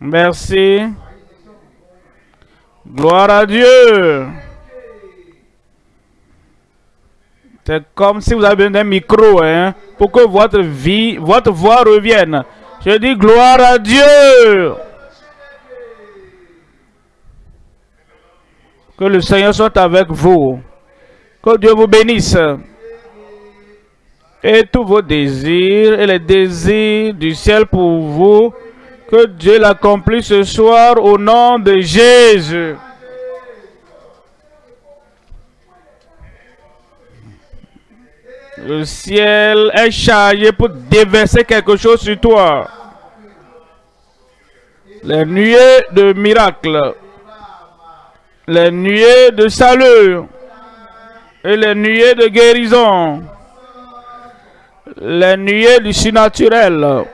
Merci. Gloire à Dieu. C'est comme si vous avez besoin d'un micro, hein, pour que votre vie, votre voix revienne. Je dis gloire à Dieu. Que le Seigneur soit avec vous. Que Dieu vous bénisse. Et tous vos désirs et les désirs du ciel pour vous, que Dieu l'accomplisse ce soir au nom de Jésus. Le ciel est chargé pour déverser quelque chose sur toi. Les nuées de miracles les nuées de salut et les nuées de guérison, les nuées du surnaturel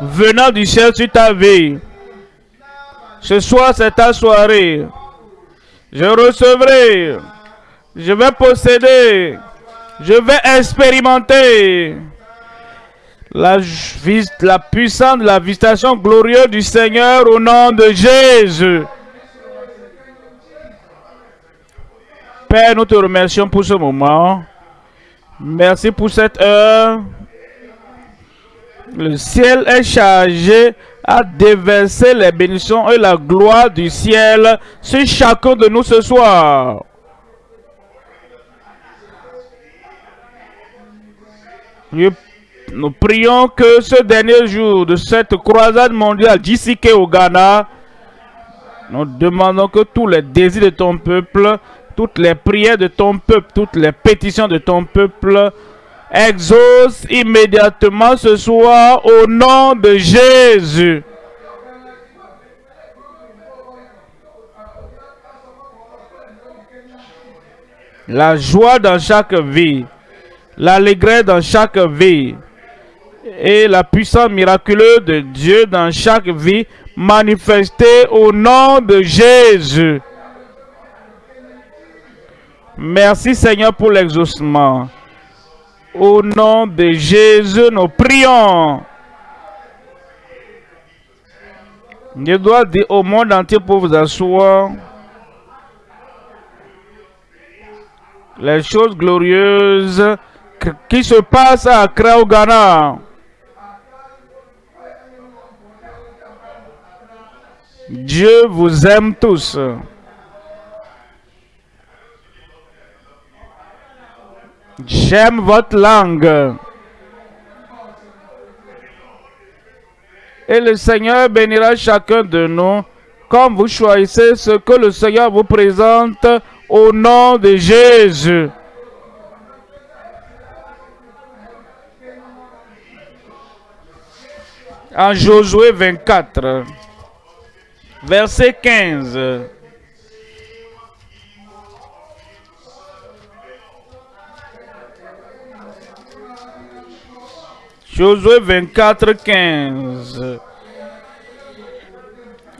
venant du ciel sur ta vie. Ce soir, c'est ta soirée. Je recevrai, je vais posséder, je vais expérimenter la, la puissance de la visitation glorieuse du Seigneur au nom de Jésus. Père, nous te remercions pour ce moment. Merci pour cette heure. Le ciel est chargé à déverser les bénédictions et la gloire du ciel sur chacun de nous ce soir. Nous prions que ce dernier jour de cette croisade mondiale d'ici au Ghana, nous demandons que tous les désirs de ton peuple toutes les prières de ton peuple, toutes les pétitions de ton peuple, exauce immédiatement ce soir au nom de Jésus. La joie dans chaque vie, l'allégresse dans chaque vie et la puissance miraculeuse de Dieu dans chaque vie manifestée au nom de Jésus. Merci Seigneur pour l'exaucement. Au nom de Jésus, nous prions. Je dois dire au monde entier pour vous asseoir les choses glorieuses qui se passent à Accra au Ghana. Dieu vous aime tous. J'aime votre langue. Et le Seigneur bénira chacun de nous comme vous choisissez ce que le Seigneur vous présente au nom de Jésus. En Josué 24, verset 15. Josué 24, 15.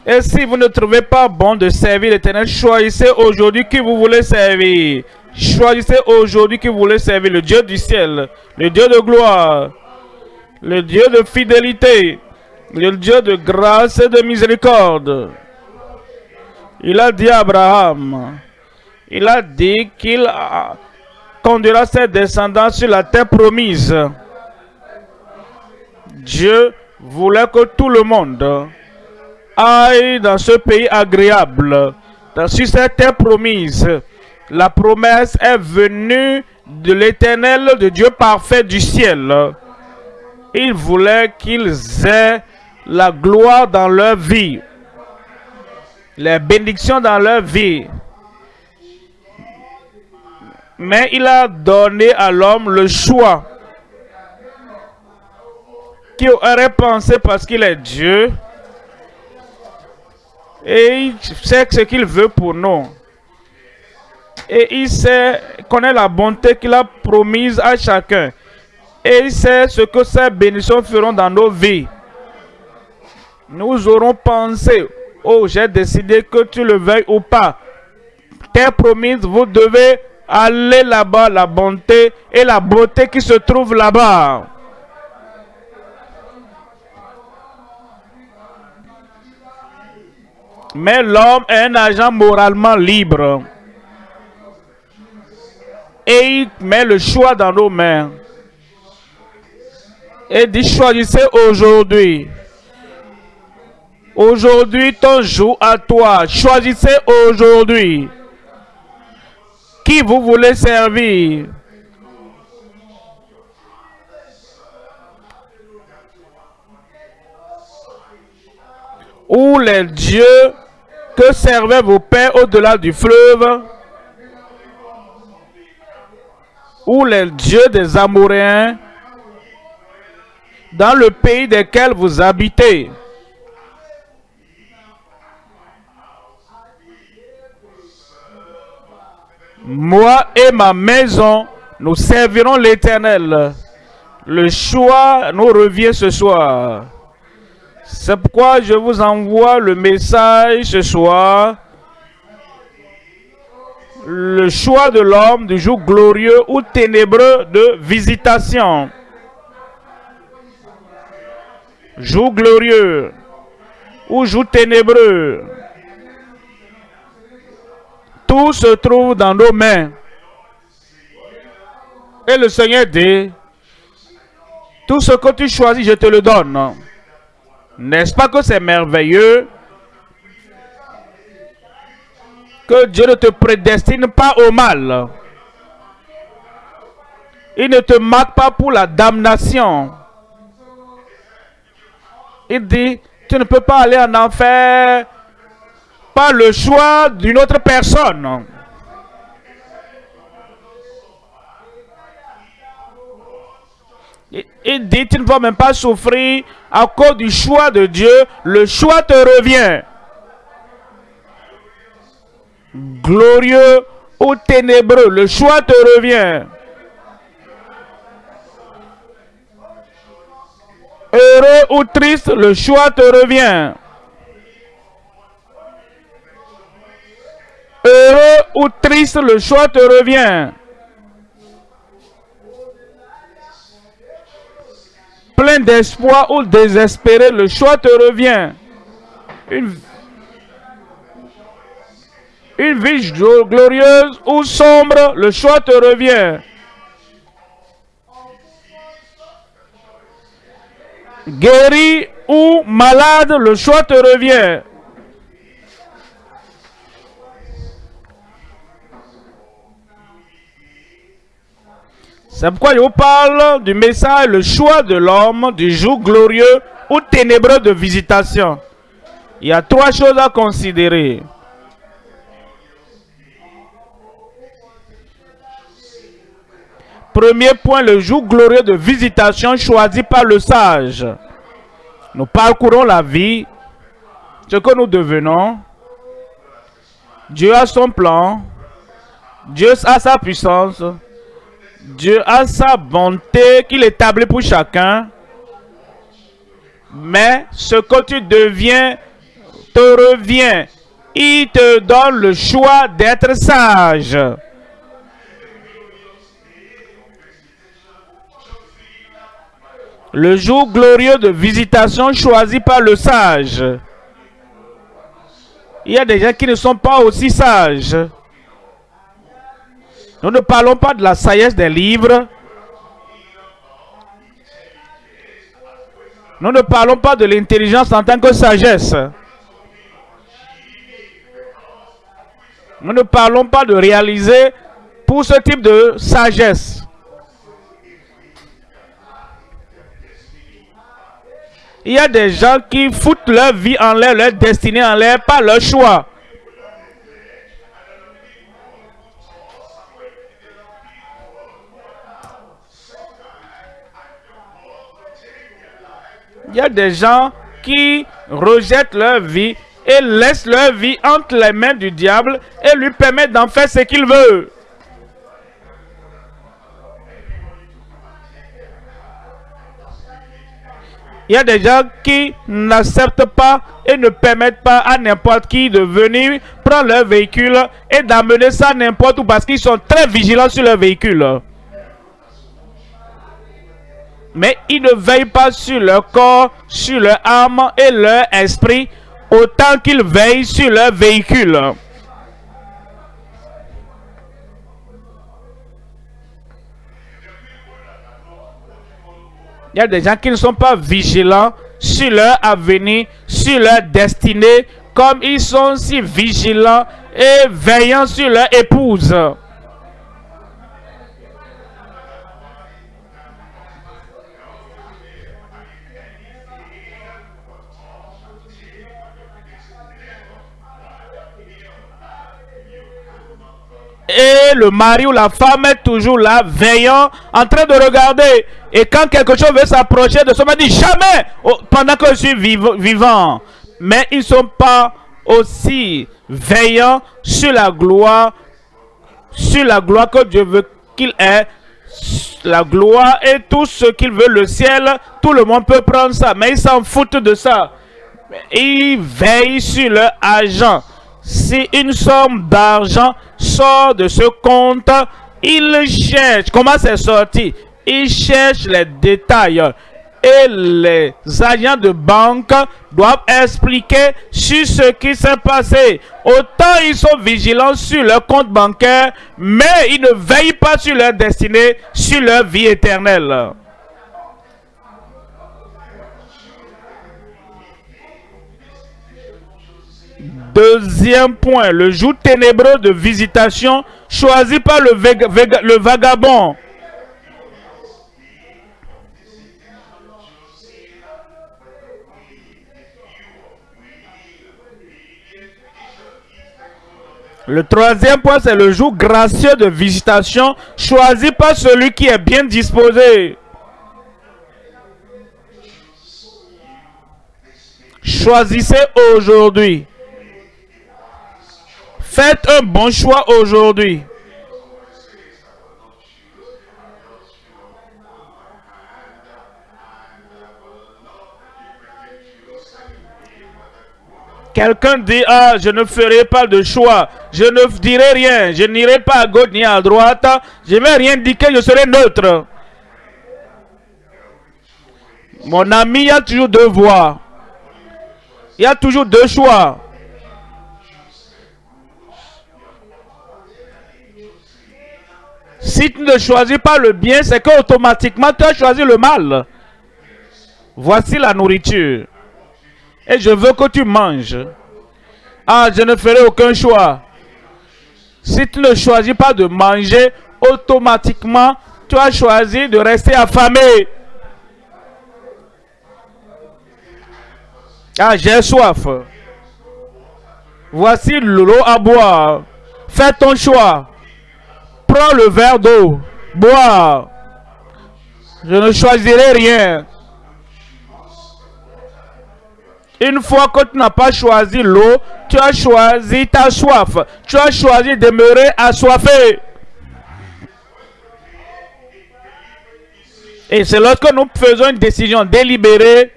Et si vous ne trouvez pas bon de servir l'Éternel, choisissez aujourd'hui qui vous voulez servir. Choisissez aujourd'hui qui vous voulez servir le Dieu du ciel, le Dieu de gloire, le Dieu de fidélité, le Dieu de grâce et de miséricorde. Il a dit à Abraham, il a dit qu'il conduira ses descendants sur la terre promise. Dieu voulait que tout le monde aille dans ce pays agréable, cette terre promise. La promesse est venue de l'éternel, de Dieu parfait du ciel. Il voulait qu'ils aient la gloire dans leur vie, les bénédictions dans leur vie. Mais il a donné à l'homme le choix qui aurait pensé parce qu'il est Dieu et il sait ce qu'il veut pour nous. Et il sait, connaît la bonté qu'il a promise à chacun. Et il sait ce que ces bénédictions feront dans nos vies. Nous aurons pensé, oh j'ai décidé que tu le veuilles ou pas. Tes promises, vous devez aller là-bas, la bonté et la beauté qui se trouve là-bas. Mais l'homme est un agent moralement libre. Et il met le choix dans nos mains. Et dit choisissez aujourd'hui. Aujourd'hui, ton jour à toi. Choisissez aujourd'hui. Qui vous voulez servir? Ou les dieux que servaient vos pères au-delà du fleuve? Ou les dieux des Amoréens dans le pays desquels vous habitez? Moi et ma maison, nous servirons l'Éternel. Le choix nous revient ce soir. C'est pourquoi je vous envoie le message ce soir. Le choix de l'homme du jour glorieux ou ténébreux de visitation. Jour glorieux ou jour ténébreux. Tout se trouve dans nos mains. Et le Seigneur dit, tout ce que tu choisis, je te le donne. N'est-ce pas que c'est merveilleux que Dieu ne te prédestine pas au mal? Il ne te marque pas pour la damnation. Il dit, tu ne peux pas aller en enfer par le choix d'une autre personne. Il dit, tu ne vas même pas souffrir à cause du choix de Dieu. Le choix te revient. Glorieux ou ténébreux, le choix te revient. Heureux ou triste, le choix te revient. Heureux ou triste, le choix te revient. Plein d'espoir ou désespéré, le choix te revient. Une, vie glorieuse ou sombre, le choix te revient. Guéri ou malade, le choix te revient. C'est pourquoi je vous parle du message, le choix de l'homme, du jour glorieux ou ténébreux de visitation. Il y a trois choses à considérer. Premier point, le jour glorieux de visitation choisi par le sage. Nous parcourons la vie, ce que nous devenons. Dieu a son plan. Dieu a sa puissance. Dieu a sa bonté qu'il établit pour chacun. Mais ce que tu deviens te revient. Il te donne le choix d'être sage. Le jour glorieux de visitation choisi par le sage. Il y a des gens qui ne sont pas aussi sages. Nous ne parlons pas de la sagesse des livres. Nous ne parlons pas de l'intelligence en tant que sagesse. Nous ne parlons pas de réaliser pour ce type de sagesse. Il y a des gens qui foutent leur vie en l'air, leur destinée en l'air, par leur choix. Il y a des gens qui rejettent leur vie et laissent leur vie entre les mains du diable et lui permettent d'en faire ce qu'il veut. Il y a des gens qui n'acceptent pas et ne permettent pas à n'importe qui de venir prendre leur véhicule et d'amener ça n'importe où parce qu'ils sont très vigilants sur leur véhicule. Mais ils ne veillent pas sur leur corps, sur leur âme et leur esprit autant qu'ils veillent sur leur véhicule. Il y a des gens qui ne sont pas vigilants sur leur avenir, sur leur destinée, comme ils sont si vigilants et veillants sur leur épouse. Et le mari ou la femme est toujours là, veillant, en train de regarder. Et quand quelque chose veut s'approcher de soi, dit jamais pendant que je suis vivant. Mais ils ne sont pas aussi veillants sur la gloire, sur la gloire que Dieu veut qu'il ait. La gloire et tout ce qu'il veut, le ciel, tout le monde peut prendre ça, mais ils s'en foutent de ça. Ils veillent sur leur argent. Si une somme d'argent sort de ce compte, il cherche. Comment c'est sorti? Il cherche les détails. Et les agents de banque doivent expliquer sur ce qui s'est passé. Autant ils sont vigilants sur leur compte bancaire, mais ils ne veillent pas sur leur destinée, sur leur vie éternelle. Deuxième point, le jour ténébreux de visitation choisi par le, vagabond. Le troisième point, c'est le jour gracieux de visitation choisi par celui qui est bien disposé. Choisissez aujourd'hui. Faites un bon choix aujourd'hui. Quelqu'un dit, ah, je ne ferai pas de choix. Je ne dirai rien. Je n'irai pas à gauche ni à droite. Je ne vais rien dire je serai neutre. Mon ami, il y a toujours deux voies. Il y a toujours deux choix. Si tu ne choisis pas le bien, c'est qu'automatiquement tu as choisi le mal. Voici la nourriture. Et je veux que tu manges. Ah, je ne ferai aucun choix. Si tu ne choisis pas de manger, automatiquement, tu as choisi de rester affamé. Ah, j'ai soif. Voici l'eau à boire. Fais ton choix prends le verre d'eau, bois. Je ne choisirai rien. Une fois que tu n'as pas choisi l'eau, tu as choisi ta soif. Tu as choisi de demeurer assoiffé. Et c'est lorsque nous faisons une décision délibérée,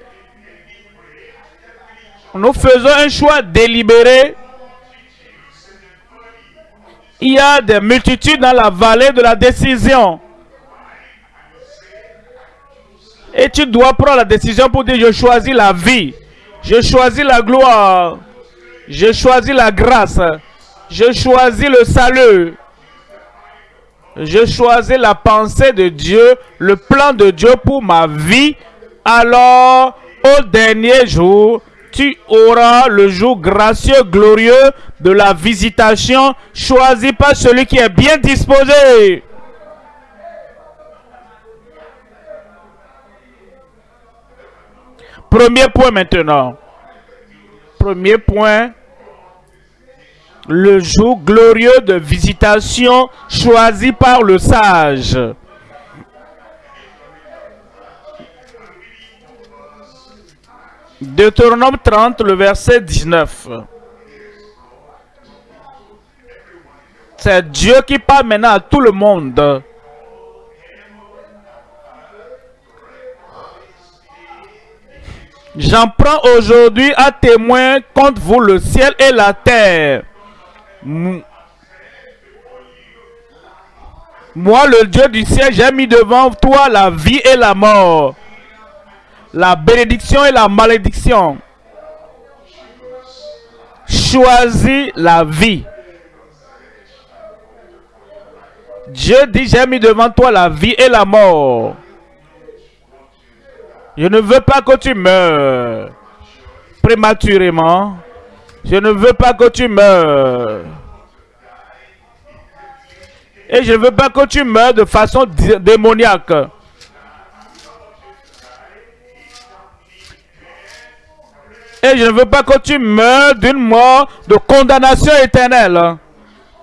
nous faisons un choix délibéré il y a des multitudes dans la vallée de la décision. Et tu dois prendre la décision pour dire, je choisis la vie. Je choisis la gloire. Je choisis la grâce. Je choisis le salut. Je choisis la pensée de Dieu, le plan de Dieu pour ma vie. Alors, au dernier jour, tu auras le jour gracieux, glorieux de la visitation. Choisis pas celui qui est bien disposé. Premier point maintenant. Premier point. Le jour glorieux de visitation choisi par le sage. Deutéronome 30, le verset 19. C'est Dieu qui parle maintenant à tout le monde. J'en prends aujourd'hui à témoin contre vous le ciel et la terre. Moi, le Dieu du ciel, j'ai mis devant toi la vie et la mort la bénédiction et la malédiction. choisi la vie. Dieu dit, j'ai mis devant toi la vie et la mort. Je ne veux pas que tu meurs prématurément. Je ne veux pas que tu meurs. Et je ne veux pas que tu meurs de façon démoniaque. Et je ne veux pas que tu meurs d'une mort de condamnation éternelle.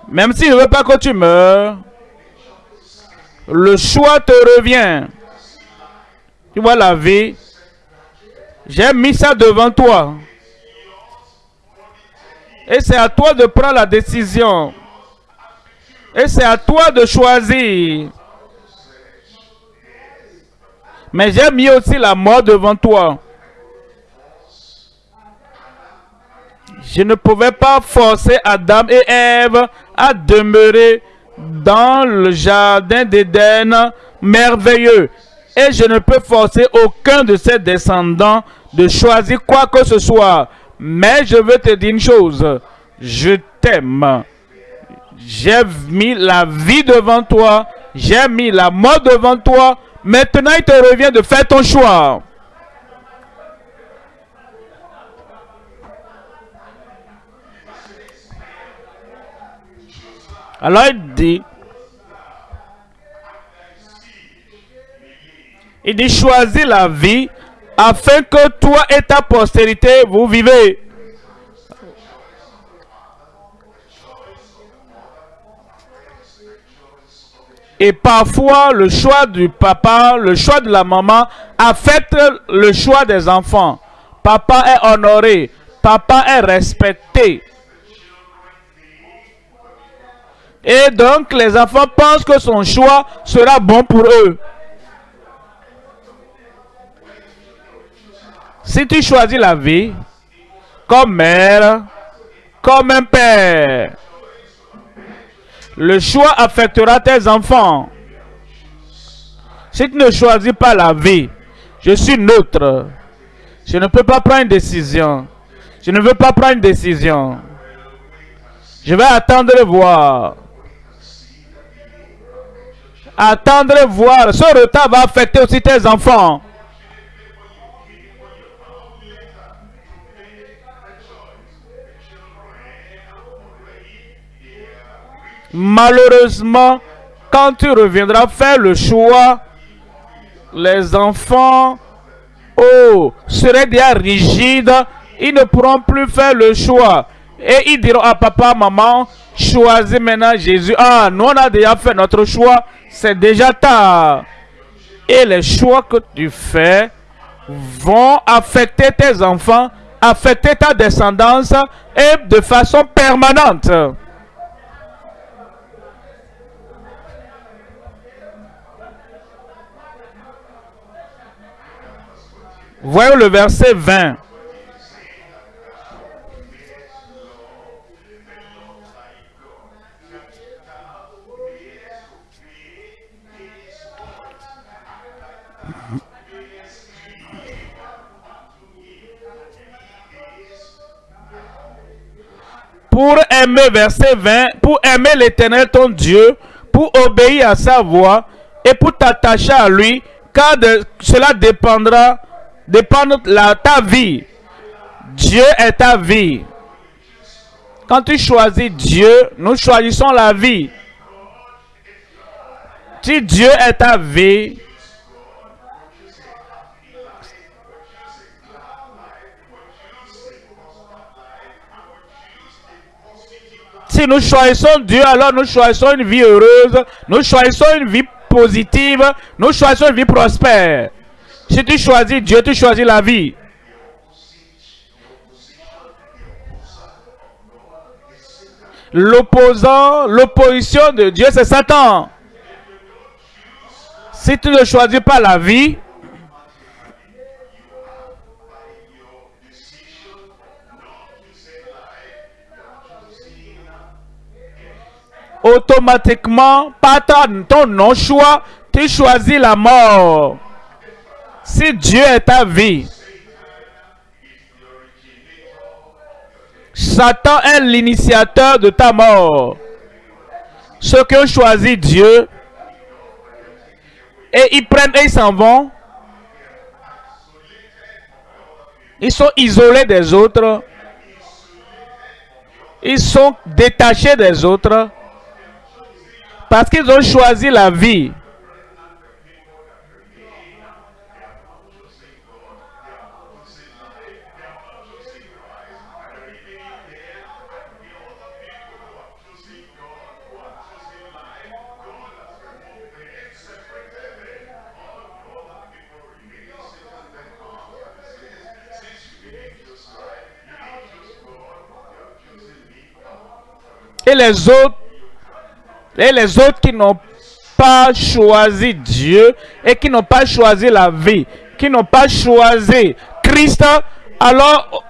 Même si je ne veux pas que tu meurs, le choix te revient. Tu vois la vie. J'ai mis ça devant toi. Et c'est à toi de prendre la décision. Et c'est à toi de choisir. Mais j'ai mis aussi la mort devant toi. Je ne pouvais pas forcer Adam et Ève à demeurer dans le jardin d'Éden merveilleux. Et je ne peux forcer aucun de ses descendants de choisir quoi que ce soit. Mais je veux te dire une chose. Je t'aime. J'ai mis la vie devant toi. J'ai mis la mort devant toi. Maintenant, il te revient de faire ton choix. Alors il dit, il dit choisis la vie afin que toi et ta postérité vous vivez. Et parfois, le choix du papa, le choix de la maman affecte le choix des enfants. Papa est honoré, papa est respecté. Et donc, les enfants pensent que son choix sera bon pour eux. Si tu choisis la vie, comme mère, comme un père, le choix affectera tes enfants. Si tu ne choisis pas la vie, je suis neutre. Je ne peux pas prendre une décision. Je ne veux pas prendre une décision. Je vais attendre et voir. Attendre voir. Ce retard va affecter aussi tes enfants. Malheureusement, quand tu reviendras faire le choix, les enfants oh, seraient déjà rigides. Ils ne pourront plus faire le choix. Et ils diront à papa, maman, choisis maintenant Jésus. Ah, nous on a déjà fait notre choix. C'est déjà tard. Et les choix que tu fais vont affecter tes enfants, affecter ta descendance et de façon permanente. Voyons le verset 20. Pour aimer, verset 20, pour aimer l'éternel ton Dieu, pour obéir à sa voix et pour t'attacher à lui, car de, cela dépendra dépendre la, ta vie. Dieu est ta vie. Quand tu choisis Dieu, nous choisissons la vie. Si Dieu est ta vie, si nous choisissons Dieu, alors nous choisissons une vie heureuse, nous choisissons une vie positive, nous choisissons une vie prospère. Si tu choisis Dieu, tu choisis la vie. L'opposant, l'opposition de Dieu, c'est Satan. Si tu ne choisis pas la vie, automatiquement, par ton non-choix, tu choisis la mort. Si Dieu est ta vie, Satan est l'initiateur de ta mort. Ceux qui ont choisi Dieu, et ils prennent et ils s'en vont, ils sont isolés des autres, ils sont détachés des autres, parce qu'ils ont choisi la vie. Et les autres, et les autres qui n'ont pas choisi Dieu et qui n'ont pas choisi la vie, qui n'ont pas choisi Christ, alors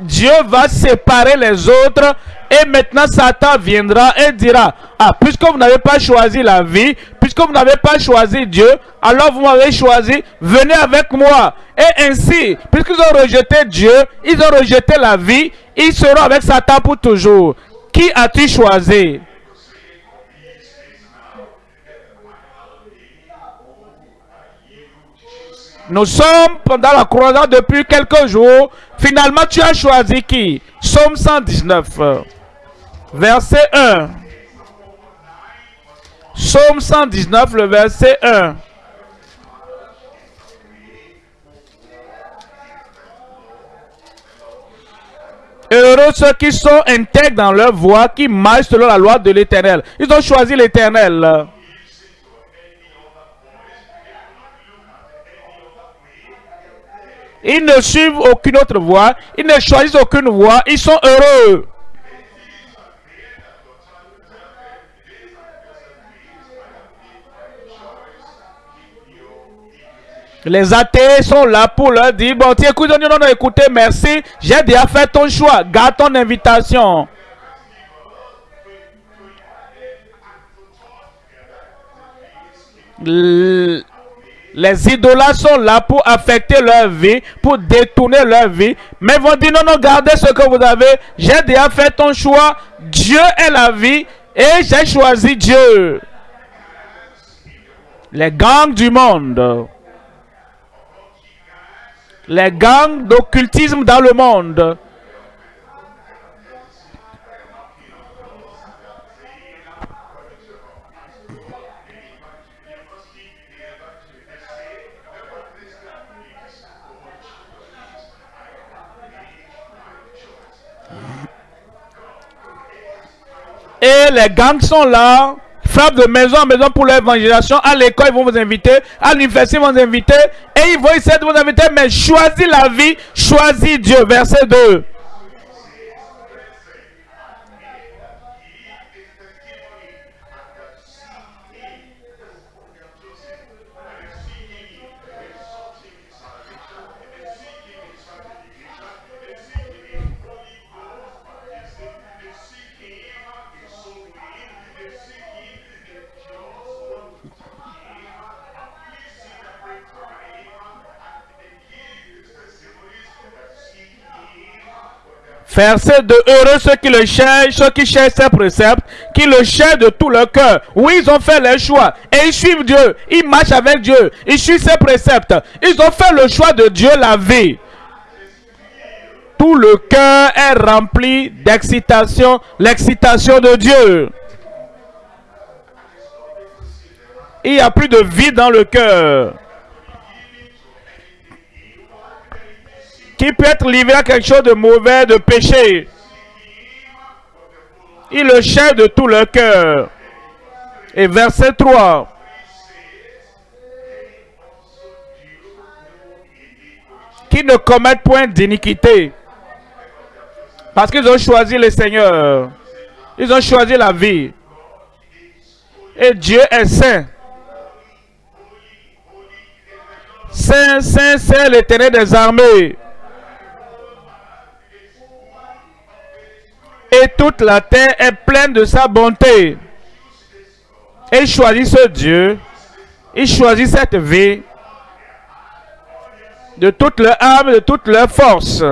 Dieu va séparer les autres et maintenant Satan viendra et dira, ah, puisque vous n'avez pas choisi la vie, puisque vous n'avez pas choisi Dieu, alors vous m'avez choisi, venez avec moi. Et ainsi, puisqu'ils ont rejeté Dieu, ils ont rejeté la vie, ils seront avec Satan pour toujours. Qui as-tu choisi? Nous sommes pendant la croisade depuis quelques jours. Finalement, tu as choisi qui? Somme 119, verset 1. Somme 119, le verset 1. Heureux ceux qui sont intègres dans leur voie, qui marchent selon la loi de l'éternel. Ils ont choisi l'éternel. Ils ne suivent aucune autre voie. Ils ne choisissent aucune voie. Ils sont heureux. Les athées sont là pour leur dire, bon, tiens, écoute, non, non, écoutez, merci, j'ai déjà fait ton choix, garde ton invitation. Les idolâtres sont là pour affecter leur vie, pour détourner leur vie. Mais vont dire, non, non, gardez ce que vous avez. J'ai déjà fait ton choix. Dieu est la vie et j'ai choisi Dieu. Les gangs du monde les gangs d'occultisme dans le monde. Et les gangs sont là frappent de maison en maison pour l'évangélisation. À l'école, ils vont vous inviter. À l'université, ils vont vous inviter. Et ils vont essayer de vous inviter. Mais choisis la vie, choisis Dieu. Verset 2. Verset de heureux ceux qui le cherchent, ceux qui cherchent ses préceptes, qui le cherchent de tout leur cœur. Oui, ils ont fait leur choix et ils suivent Dieu. Ils marchent avec Dieu. Ils suivent ses préceptes. Ils ont fait le choix de Dieu la vie. Tout le cœur est rempli d'excitation, l'excitation de Dieu. Il n'y a plus de vie dans le cœur. Qui peut être livré à quelque chose de mauvais, de péché. Il le cherche de tout le cœur. Et verset 3. Qui ne commettent point d'iniquité. Parce qu'ils ont choisi le Seigneur. Ils ont choisi la vie. Et Dieu est saint. Saint, saint, saint, l'éternel des armées. et toute la terre est pleine de sa bonté. Et il choisit ce Dieu, il choisit cette vie de toute leur âme, de toute leur force.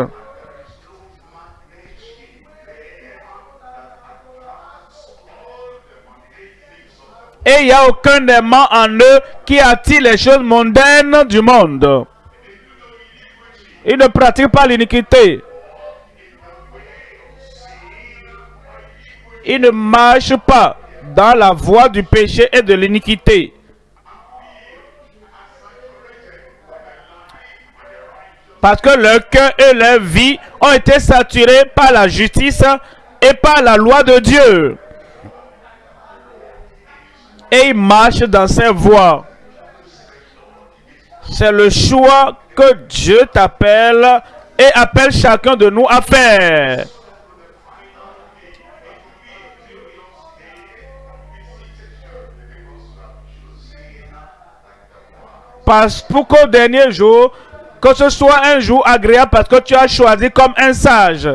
Et il n'y a aucun démon en eux qui attire les choses mondaines du monde. Ils ne pratiquent pas l'iniquité. Ils ne marchent pas dans la voie du péché et de l'iniquité. Parce que leur cœur et leur vie ont été saturés par la justice et par la loi de Dieu. Et ils marchent dans ces voies. C'est le choix que Dieu t'appelle et appelle chacun de nous à faire. Parce pour qu'au dernier jour, que ce soit un jour agréable parce que tu as choisi comme un sage.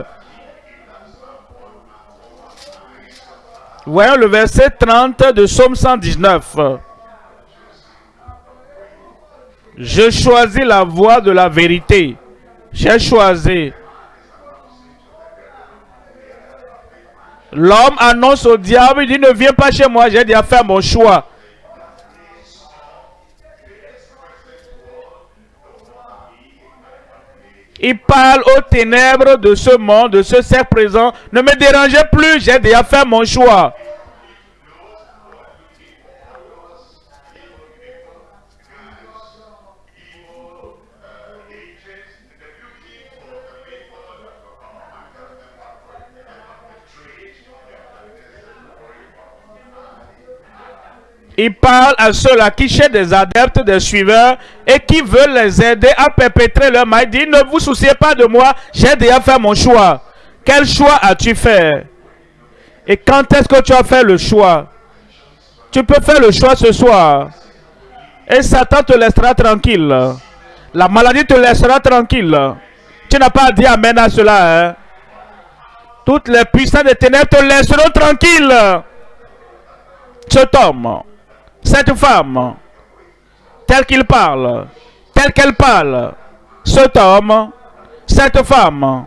Voyons le verset 30 de Somme 119. Je choisis la voie de la vérité. J'ai choisi. L'homme annonce au diable, il dit, ne viens pas chez moi, j'ai déjà fait mon choix. Il parle aux ténèbres de ce monde, de ce cercle présent. Ne me dérangez plus, j'ai déjà fait mon choix. Il parle à ceux-là qui cherchent des adeptes, des suiveurs et qui veulent les aider à perpétrer leur mal. Il dit, ne vous souciez pas de moi, j'ai déjà fait mon choix. Quel choix as-tu fait? Et quand est-ce que tu as fait le choix? Tu peux faire le choix ce soir. Et Satan te laissera tranquille. La maladie te laissera tranquille. Tu n'as pas dit Amen à cela. Hein? Toutes les puissances des ténèbres te laisseront tranquille. Cet homme cette femme, telle qu'il parle, telle qu'elle parle, cet homme, cette femme,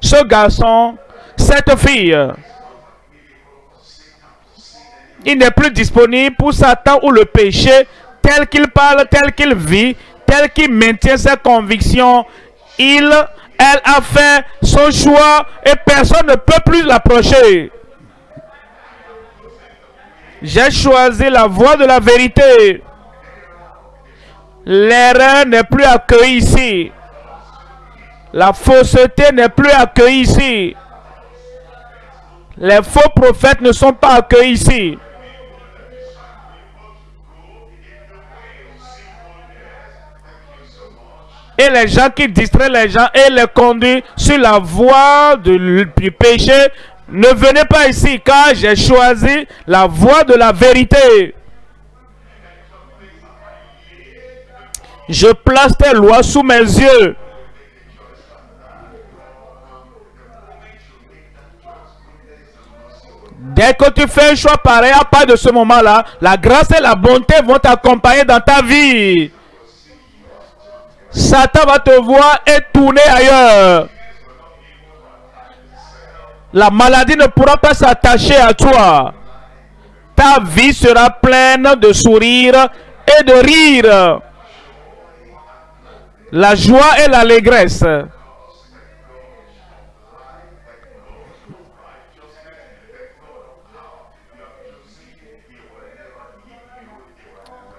ce garçon, cette fille, il n'est plus disponible pour Satan ou le péché tel qu'il parle, tel qu'il vit, tel qu'il maintient ses convictions. Il, elle a fait son choix et personne ne peut plus l'approcher. J'ai choisi la voie de la vérité. L'erreur n'est plus accueillie ici. La fausseté n'est plus accueillie ici. Les faux prophètes ne sont pas accueillis ici. Et les gens qui distraient les gens et les conduisent sur la voie du péché ne venez pas ici car j'ai choisi la voie de la vérité. Je place tes lois sous mes yeux. Dès que tu fais un choix pareil, à part de ce moment-là, la grâce et la bonté vont t'accompagner dans ta vie. Satan va te voir et tourner ailleurs. La maladie ne pourra pas s'attacher à toi. Ta vie sera pleine de sourires et de rire. La joie et l'allégresse.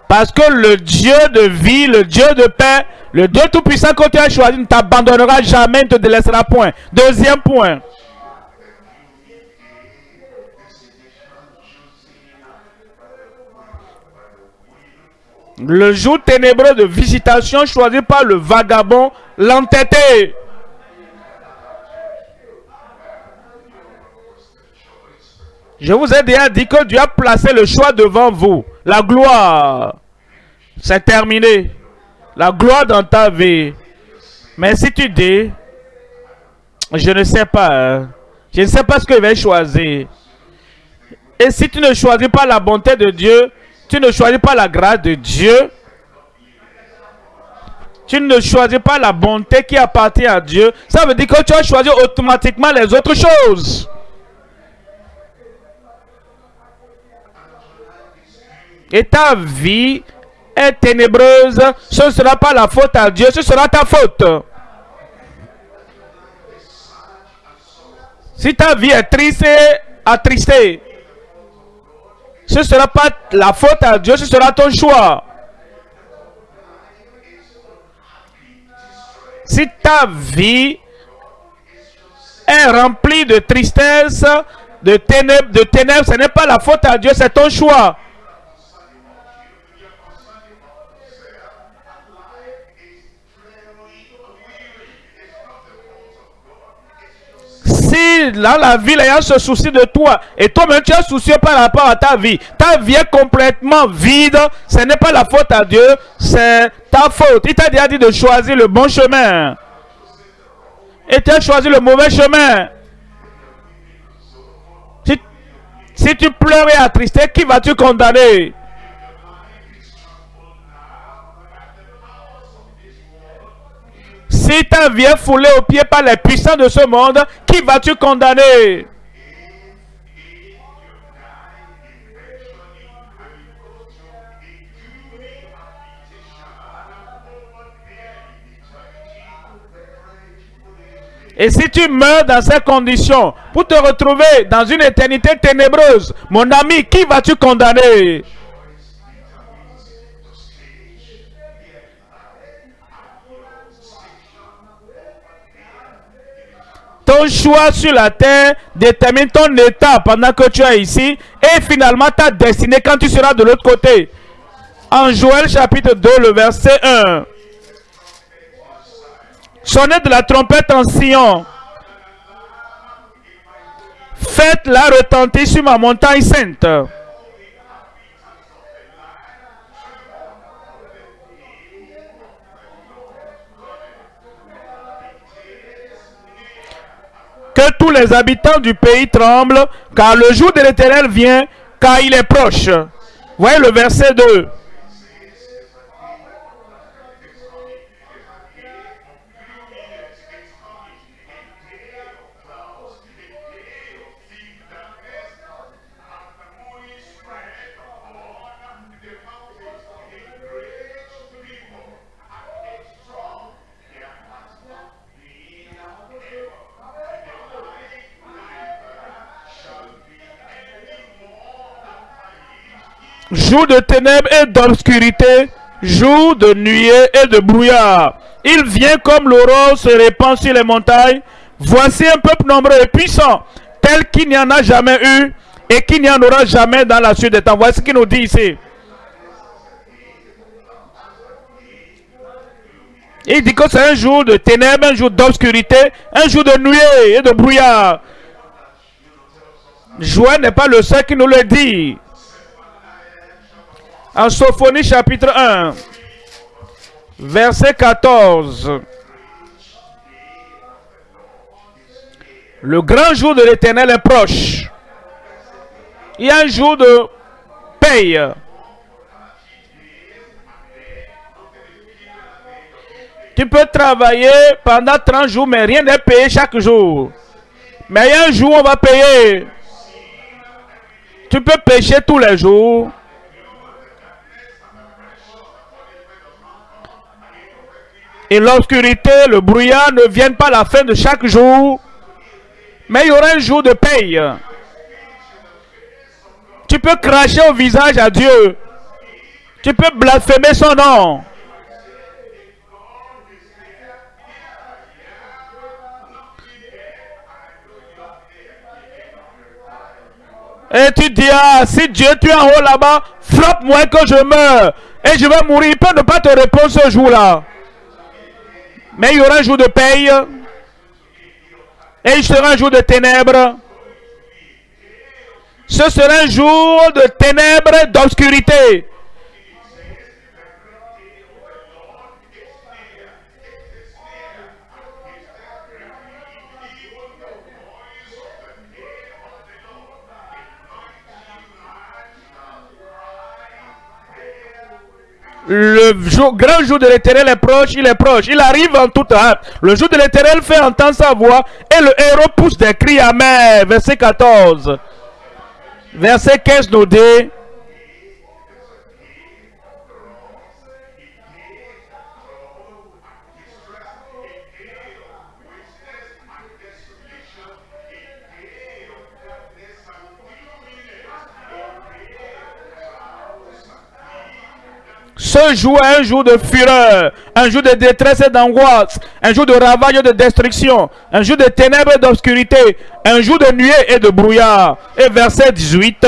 Parce que le Dieu de vie, le Dieu de paix, le Dieu tout-puissant que tu as choisi ne t'abandonnera jamais, ne te délaissera point. Deuxième point. Le jour ténébreux de visitation choisi par le vagabond, l'entêté. Je vous ai déjà dit que Dieu a placé le choix devant vous. La gloire. C'est terminé. La gloire dans ta vie. Mais si tu dis, je ne sais pas, hein. je ne sais pas ce que je vais choisir. Et si tu ne choisis pas la bonté de Dieu, tu ne choisis pas la grâce de Dieu. Tu ne choisis pas la bonté qui appartient à Dieu. Ça veut dire que tu as choisi automatiquement les autres choses. et ta vie est ténébreuse, ce ne sera pas la faute à Dieu, ce sera ta faute. Si ta vie est triste attristée, ce ne sera pas la faute à Dieu, ce sera ton choix. Si ta vie est remplie de tristesse, de ténèbres, de ténèbres, ce n'est pas la faute à Dieu, c'est ton choix. Si dans la ville, il y a ce souci de toi, et toi-même tu es soucieux par rapport à ta vie, ta vie est complètement vide, ce n'est pas la faute à Dieu, c'est ta faute. Il t'a déjà dit de choisir le bon chemin. Et tu as choisi le mauvais chemin. Si, si tu pleures et attristé, qui vas-tu condamner? Si ta vie est foulée au pied par les puissants de ce monde, qui vas-tu condamner? Et si tu meurs dans ces conditions pour te retrouver dans une éternité ténébreuse, mon ami, qui vas-tu condamner? Ton choix sur la terre détermine ton état pendant que tu es ici et finalement ta destinée quand tu seras de l'autre côté. En Joël chapitre 2, le verset 1. Sonnez de la trompette en Sion. Faites-la retentir sur ma montagne sainte. Tous les habitants du pays tremblent, car le jour de l'éternel vient, car il est proche. Voyez le verset 2. Jour de ténèbres et d'obscurité, jour de nuée et de brouillard. Il vient comme l'aurore se répand sur les montagnes. Voici un peuple nombreux et puissant, tel qu'il n'y en a jamais eu et qu'il n'y en aura jamais dans la suite des temps. Voici ce qu'il nous dit ici. Il dit que c'est un jour de ténèbres, un jour d'obscurité, un jour de nuée et de brouillard. Joël n'est pas le seul qui nous le dit. En Sophonie chapitre 1, verset 14. Le grand jour de l'éternel est proche. Il y a un jour de paye. Tu peux travailler pendant 30 jours, mais rien n'est payé chaque jour. Mais il y a un jour où on va payer. Tu peux pêcher tous les jours. Et l'obscurité, le brouillard ne viennent pas à la fin de chaque jour, mais il y aura un jour de paye. Tu peux cracher au visage à Dieu. Tu peux blasphémer son nom. Et tu dis, ah, si Dieu tu es en haut là-bas, frappe-moi que je meurs. Et je vais mourir. Il peut ne pas te répondre ce jour-là. Mais il y aura un jour de paye. Et il sera un jour de ténèbres. Ce sera un jour de ténèbres, d'obscurité. Le grand jour de l'éternel est proche, il est proche, il arrive en toute hâte. Le jour de l'éternel fait entendre sa voix et le héros pousse des cris amers. Verset 14. Verset 15 nous dit Ce jour est un jour de fureur, un jour de détresse et d'angoisse, un jour de ravage et de destruction, un jour de ténèbres et d'obscurité, un jour de nuée et de brouillard. Et verset 18.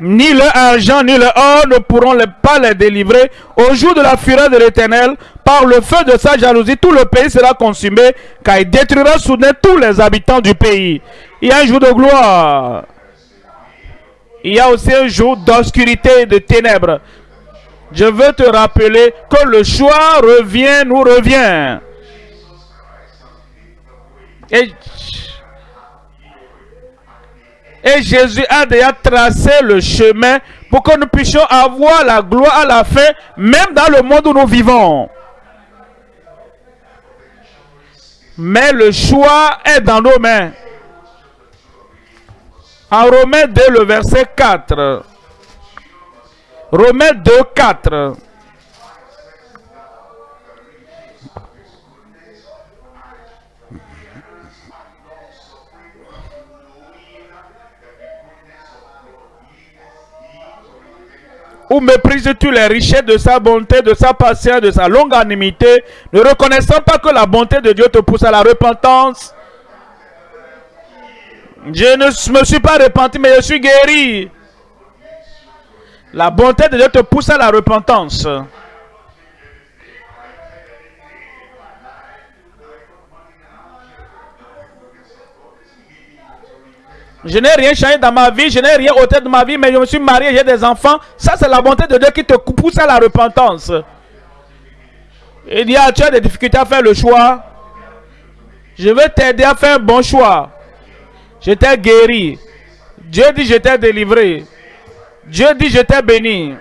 Ni le argent ni le or ne pourront pas les délivrer au jour de la fureur de l'Éternel. Par le feu de sa jalousie, tout le pays sera consumé, car il détruira soudain tous les habitants du pays. Il y a un jour de gloire. Il y a aussi un jour d'obscurité et de ténèbres. Je veux te rappeler que le choix revient, nous revient. Et Jésus a déjà tracé le chemin pour que nous puissions avoir la gloire à la fin, même dans le monde où nous vivons. Mais le choix est dans nos mains. En Romains 2, le verset 4. Romains 2, 4. Ou méprises-tu les richesses de sa bonté, de sa patience, de sa longanimité, ne reconnaissant pas que la bonté de Dieu te pousse à la repentance? Je ne me suis pas repenti, mais je suis guéri. La bonté de Dieu te pousse à la repentance. Je n'ai rien changé dans ma vie, je n'ai rien ôté de ma vie, mais je me suis marié, j'ai des enfants. Ça, c'est la bonté de Dieu qui te pousse à la repentance. Il y a, tu as des difficultés à faire le choix. Je vais t'aider à faire un bon choix. Je t'ai guéri. Dieu dit, je t'ai délivré. Dieu dit, je t'ai béni.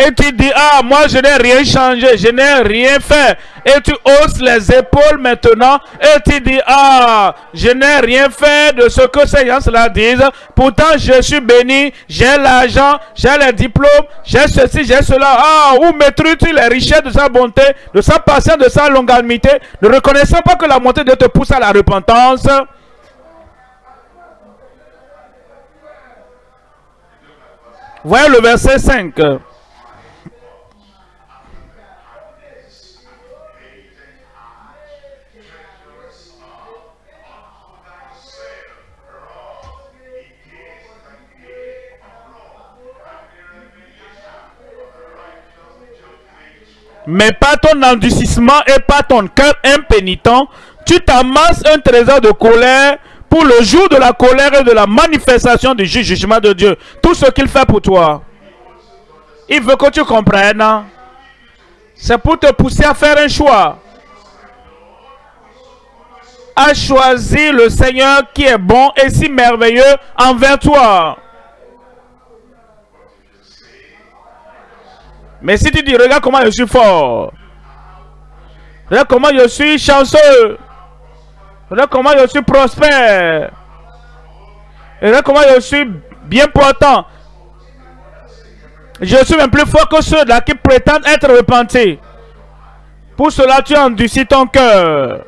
Et tu dis, ah, moi je n'ai rien changé, je n'ai rien fait. Et tu hausses les épaules maintenant. Et tu dis, ah, je n'ai rien fait de ce que ces gens-là disent. Pourtant, je suis béni, j'ai l'argent, j'ai les diplômes, j'ai ceci, j'ai cela. Ah, où maîtrises-tu les richesses de sa bonté, de sa patience, de sa longanimité, ne reconnaissant pas que la montée de te pousse à la repentance? Voyez le verset 5. Mais pas ton endurcissement et pas ton cœur impénitent, tu t'amasses un trésor de colère pour le jour de la colère et de la manifestation du jugement de Dieu. Tout ce qu'il fait pour toi. Il veut que tu comprennes. C'est pour te pousser à faire un choix. À choisir le Seigneur qui est bon et si merveilleux envers toi. Mais si tu dis, regarde comment je suis fort. Regarde comment je suis chanceux. Regarde comment je suis prospère. Regarde comment je suis bien portant. Je suis même plus fort que ceux-là qui prétendent être repentis. Pour cela, tu endurcis ton cœur.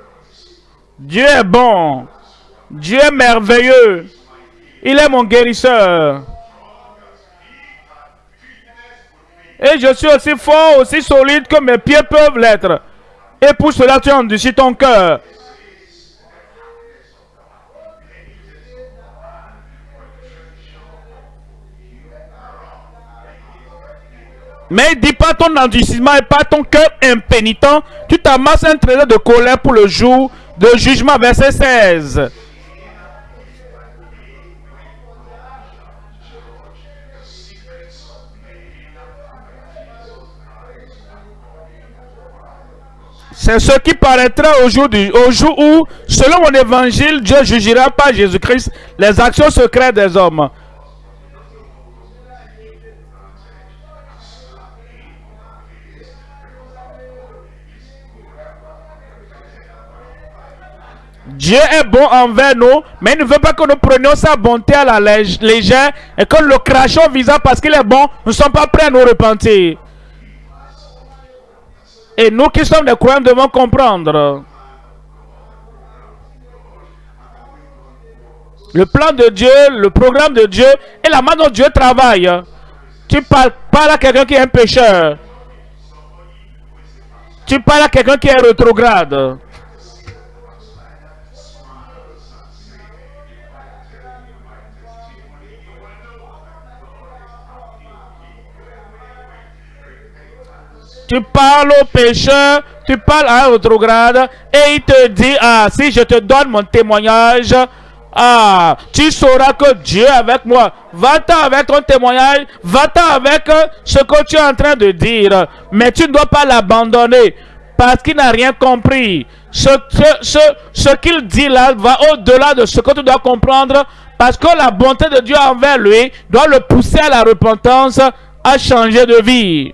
Dieu est bon. Dieu est merveilleux. Il est mon guérisseur. Et je suis aussi fort, aussi solide que mes pieds peuvent l'être. Et pour cela, tu endurcis ton cœur. Mais dis pas ton endurcissement et pas ton cœur impénitent. Tu t'amasses un trésor de colère pour le jour de jugement, verset 16. C'est ce qui paraîtra au jour, au jour où, selon mon évangile, Dieu jugera par Jésus-Christ les actions secrètes des hommes. Dieu est bon envers nous, mais il ne veut pas que nous prenions sa bonté à la légère et que le crachons visant parce qu'il est bon, nous ne sommes pas prêts à nous repentir. Et nous qui sommes des croyants devons comprendre. Le plan de Dieu, le programme de Dieu et la manière dont Dieu travaille. Tu parles, parles à quelqu'un qui est un pécheur. Tu parles à quelqu'un qui est rétrograde. Tu parles au pécheur, tu parles à un autre grade, et il te dit, ah, si je te donne mon témoignage, ah, tu sauras que Dieu est avec moi. Va-t'en avec ton témoignage, va-t'en avec ce que tu es en train de dire. Mais tu ne dois pas l'abandonner parce qu'il n'a rien compris. Ce, ce, ce qu'il dit là va au-delà de ce que tu dois comprendre parce que la bonté de Dieu envers lui doit le pousser à la repentance, à changer de vie.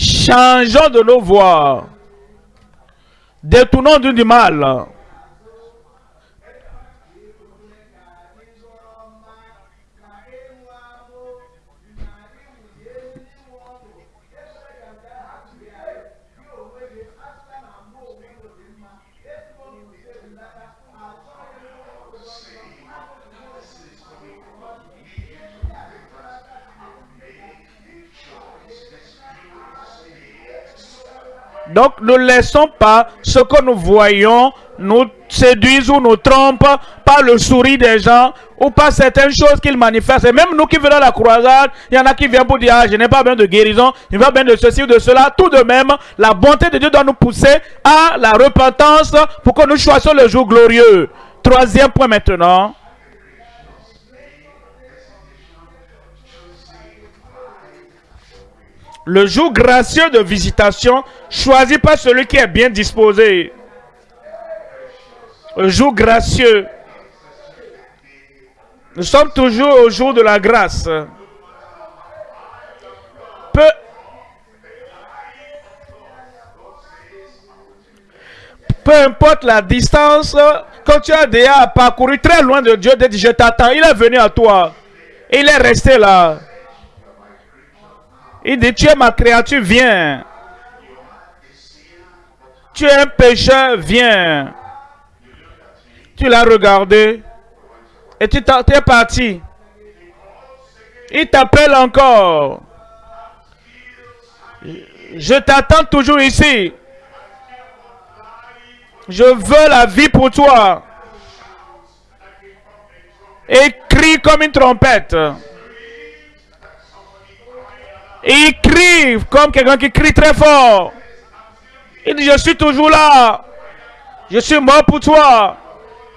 Changeons de nos voies. Détournons du mal. Donc ne laissons pas ce que nous voyons nous séduise ou nous trompe par le sourire des gens ou par certaines choses qu'ils manifestent. Et même nous qui venons à la croisade, il y en a qui viennent pour dire, ah, je n'ai pas besoin de guérison, je n'ai pas besoin de ceci ou de cela. Tout de même, la bonté de Dieu doit nous pousser à la repentance pour que nous choisissions le jour glorieux. Troisième point maintenant. Le jour gracieux de visitation choisi par celui qui est bien disposé. Le jour gracieux. Nous sommes toujours au jour de la grâce. Peu, peu importe la distance, quand tu as déjà parcouru très loin de Dieu, dit je t'attends, il est venu à toi. Il est resté là. Il dit, tu es ma créature, viens. Tu es un pécheur, viens. Tu l'as regardé et tu es parti. Il t'appelle encore. Je t'attends toujours ici. Je veux la vie pour toi. Et crie comme une trompette. Il crie comme quelqu'un qui crie très fort. Il dit, je suis toujours là. Je suis mort pour toi.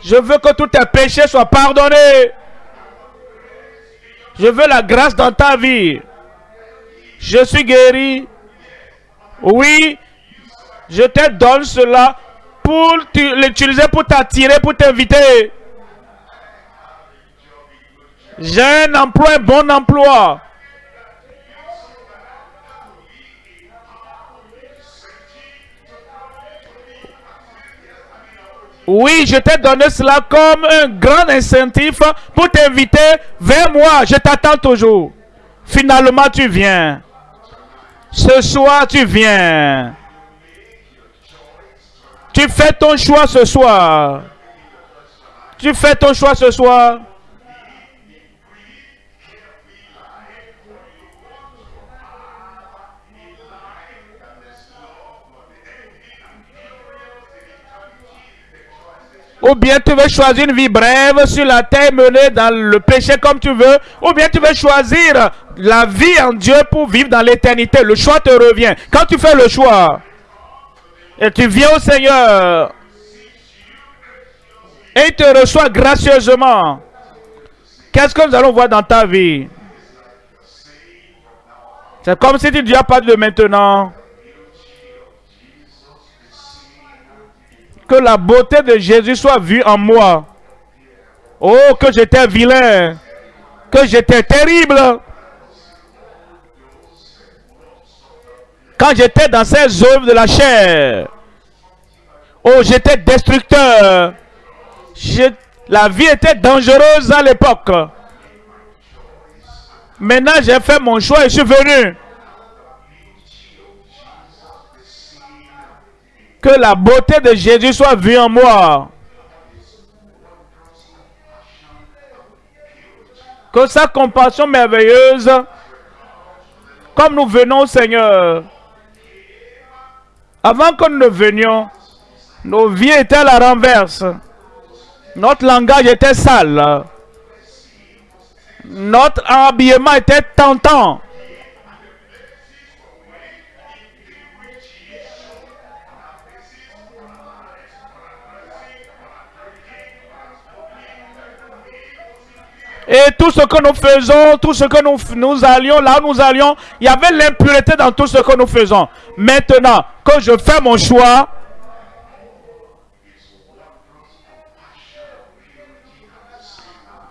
Je veux que tous tes péchés soient pardonnés. Je veux la grâce dans ta vie. Je suis guéri. Oui, je te donne cela pour l'utiliser pour t'attirer, pour t'inviter. J'ai un emploi, un bon emploi. Oui, je t'ai donné cela comme un grand incentif pour t'inviter vers moi. Je t'attends toujours. Finalement, tu viens. Ce soir, tu viens. Tu fais ton choix ce soir. Tu fais ton choix ce soir. Ou bien tu veux choisir une vie brève sur la terre menée dans le péché comme tu veux. Ou bien tu veux choisir la vie en Dieu pour vivre dans l'éternité. Le choix te revient. Quand tu fais le choix et tu viens au Seigneur et il te reçoit gracieusement, qu'est-ce que nous allons voir dans ta vie? C'est comme si tu ne dis pas de maintenant. Que la beauté de Jésus soit vue en moi. Oh, que j'étais vilain. Que j'étais terrible. Quand j'étais dans ces œuvres de la chair. Oh, j'étais destructeur. la vie était dangereuse à l'époque. Maintenant, j'ai fait mon choix et je suis venu. Que la beauté de Jésus soit vue en moi. Que sa compassion merveilleuse, comme nous venons Seigneur, avant que nous ne venions, nos vies étaient à la renverse. Notre langage était sale. Notre habillement était tentant. Et tout ce que nous faisons, tout ce que nous, allions, là où nous allions, il y avait l'impureté dans tout ce que nous faisons. Maintenant que je fais mon choix,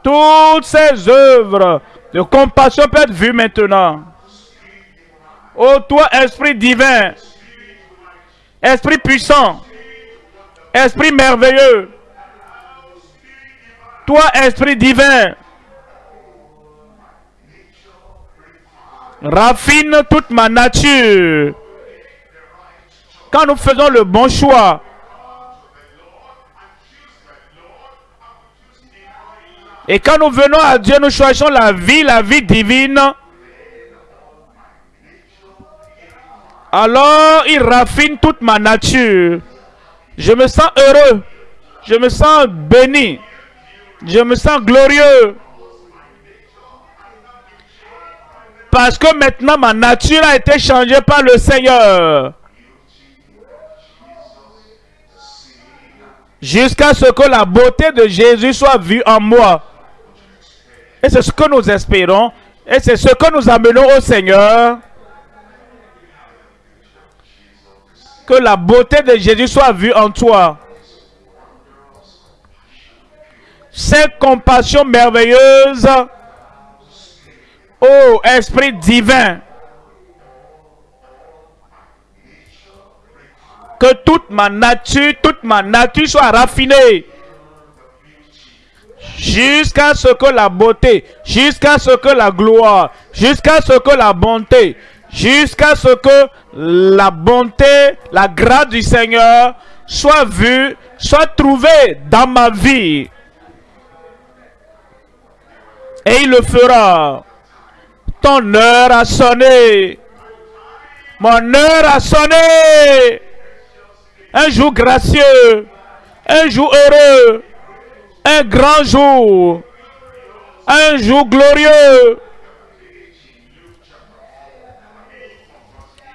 toutes ces œuvres de compassion peuvent être vues maintenant. Ô toi, Esprit divin, Esprit puissant, Esprit merveilleux, toi, Esprit divin, raffine toute ma nature. Quand nous faisons le bon choix, et quand nous venons à Dieu, nous choisissons la vie, la vie divine. Alors, il raffine toute ma nature. Je me sens heureux. Je me sens béni. Je me sens glorieux. Parce que maintenant ma nature a été changée par le Seigneur. Jusqu'à ce que la beauté de Jésus soit vue en moi. Et c'est ce que nous espérons. Et c'est ce que nous amenons au Seigneur. Que la beauté de Jésus soit vue en toi. Cette compassion merveilleuse Ô Esprit divin, que toute ma nature, toute ma nature soit raffinée jusqu'à ce que la beauté, jusqu'à ce que la gloire, jusqu'à ce que la bonté, jusqu'à ce que la bonté, la grâce du Seigneur soit vue, soit trouvée dans ma vie. Et il le fera. Ton heure a sonné. Mon heure a sonné. Un jour gracieux. Un jour heureux. Un grand jour. Un jour glorieux.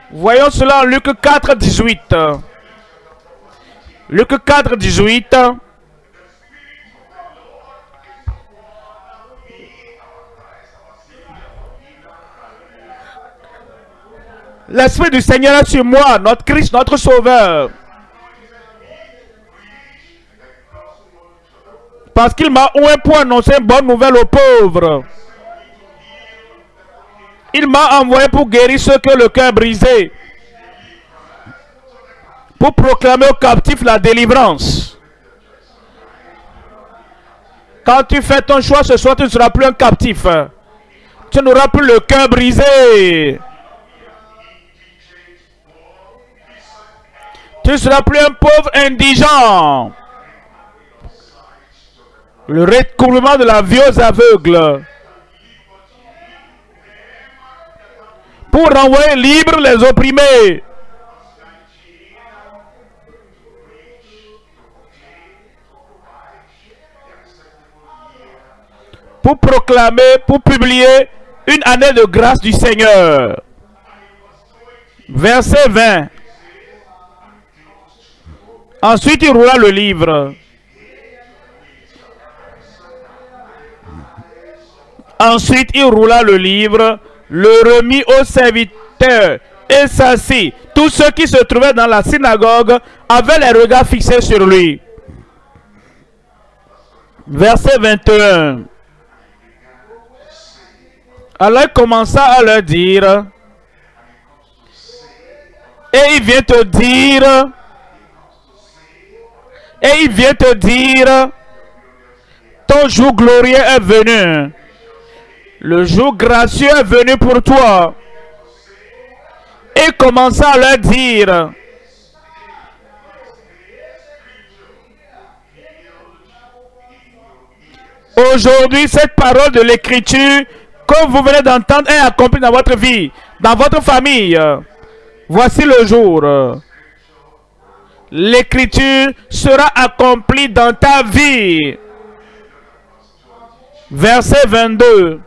Voyons cela en Luc 4, 18. Luc 4, 18. L'Esprit du Seigneur est sur moi, notre Christ, notre Sauveur. Parce qu'il m'a oué pour annoncer une bonne nouvelle aux pauvres. Il m'a envoyé pour guérir ceux ont le cœur brisé. Pour proclamer aux captifs la délivrance. Quand tu fais ton choix ce soir, tu ne seras plus un captif. Tu n'auras plus le cœur brisé. Tu ne seras plus un pauvre indigent. Le recouvrement de la vie aux aveugles. Pour renvoyer libres les opprimés. Pour proclamer, pour publier une année de grâce du Seigneur. Verset 20. Ensuite, il roula le livre. Ensuite, il roula le livre, le remit au serviteur et s'assit. Tous ceux qui se trouvaient dans la synagogue avaient les regards fixés sur lui. Verset 21. Alors il commença à leur dire, et il vient te dire, et il vient te dire, ton jour glorieux est venu. Le jour gracieux est venu pour toi. Et commença à leur dire, Aujourd'hui, cette parole de l'écriture que vous venez d'entendre est accomplie dans votre vie, dans votre famille. Voici le jour. L'écriture sera accomplie dans ta vie. Verset 22.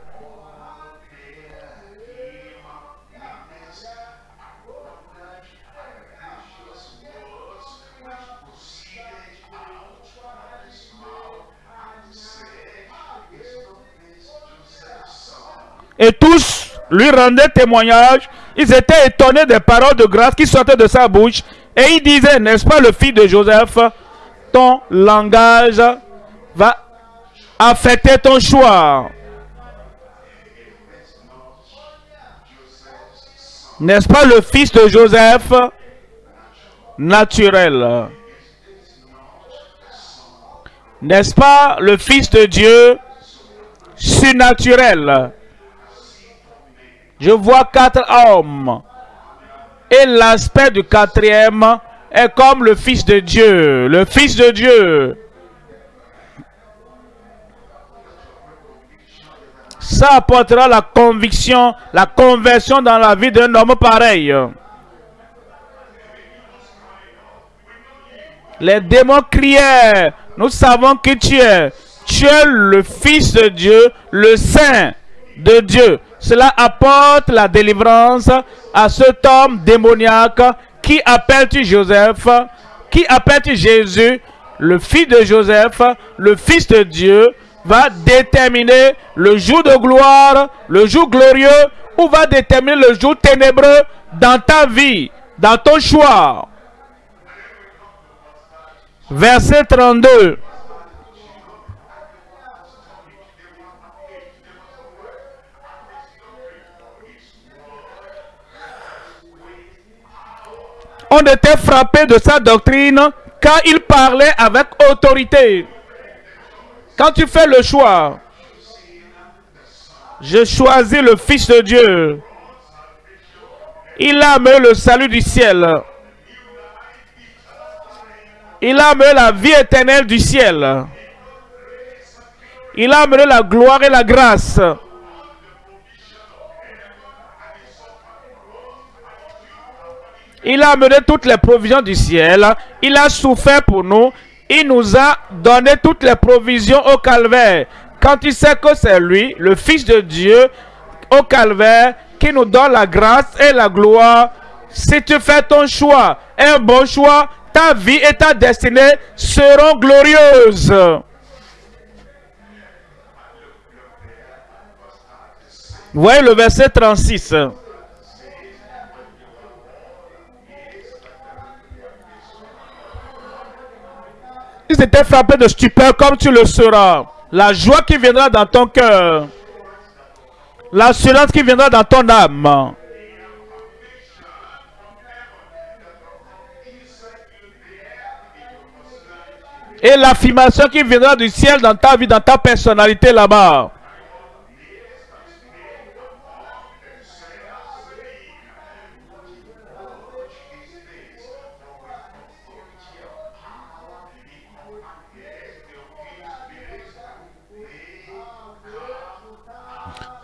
Et tous lui rendaient témoignage. Ils étaient étonnés des paroles de grâce qui sortaient de sa bouche. Et ils disaient, n'est-ce pas le fils de Joseph, ton langage va affecter ton choix. N'est-ce pas le fils de Joseph naturel? N'est-ce pas le fils de Dieu surnaturel? Je vois quatre hommes. Et l'aspect du quatrième est comme le Fils de Dieu. Le Fils de Dieu. Ça apportera la conviction, la conversion dans la vie d'un homme pareil. Les démons criaient, nous savons que tu es. Tu es le Fils de Dieu, le Saint de Dieu. Cela apporte la délivrance à cet homme démoniaque qui appelle-tu Joseph, qui appelle-tu Jésus, le fils de Joseph, le fils de Dieu, va déterminer le jour de gloire, le jour glorieux, ou va déterminer le jour ténébreux dans ta vie, dans ton choix. Verset 32. On était frappé de sa doctrine car il parlait avec autorité. Quand tu fais le choix, je choisis le Fils de Dieu. Il a amené le salut du ciel. Il a amené la vie éternelle du ciel. Il a amené la gloire et la grâce. Il a amené toutes les provisions du ciel. Il a souffert pour nous. Il nous a donné toutes les provisions au calvaire. Quand il sait que c'est lui, le Fils de Dieu, au calvaire, qui nous donne la grâce et la gloire, si tu fais ton choix, un bon choix, ta vie et ta destinée seront glorieuses. Voyez le verset 36. Ils étaient frappés de stupeur comme tu le seras. La joie qui viendra dans ton cœur. L'assurance qui viendra dans ton âme. Et l'affirmation qui viendra du ciel dans ta vie, dans ta personnalité là-bas.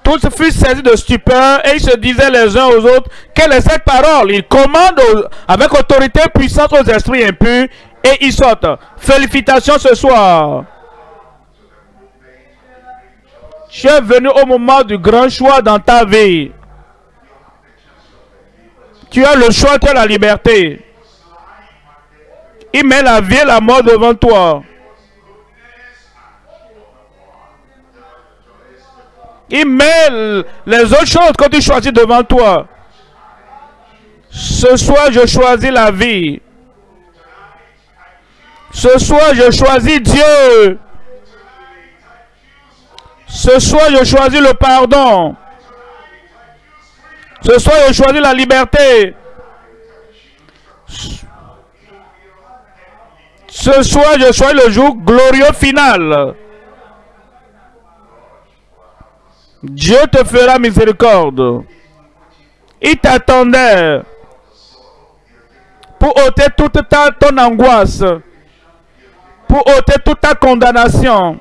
Tous furent saisis de stupeur et ils se disaient les uns aux autres, quelle est cette parole? Il commande avec autorité puissante aux esprits impurs et ils sortent. Félicitations ce soir. Tu es venu au moment du grand choix dans ta vie. Tu as le choix, tu as la liberté. Il met la vie et la mort devant toi. Il met les autres choses que tu choisis devant toi. Ce soir, je choisis la vie. Ce soir, je choisis Dieu. Ce soir, je choisis le pardon. Ce soir, je choisis la liberté. Ce soir, je choisis le jour glorieux final. Dieu te fera miséricorde. Il t'attendait pour ôter toute ta, ton angoisse, pour ôter toute ta condamnation.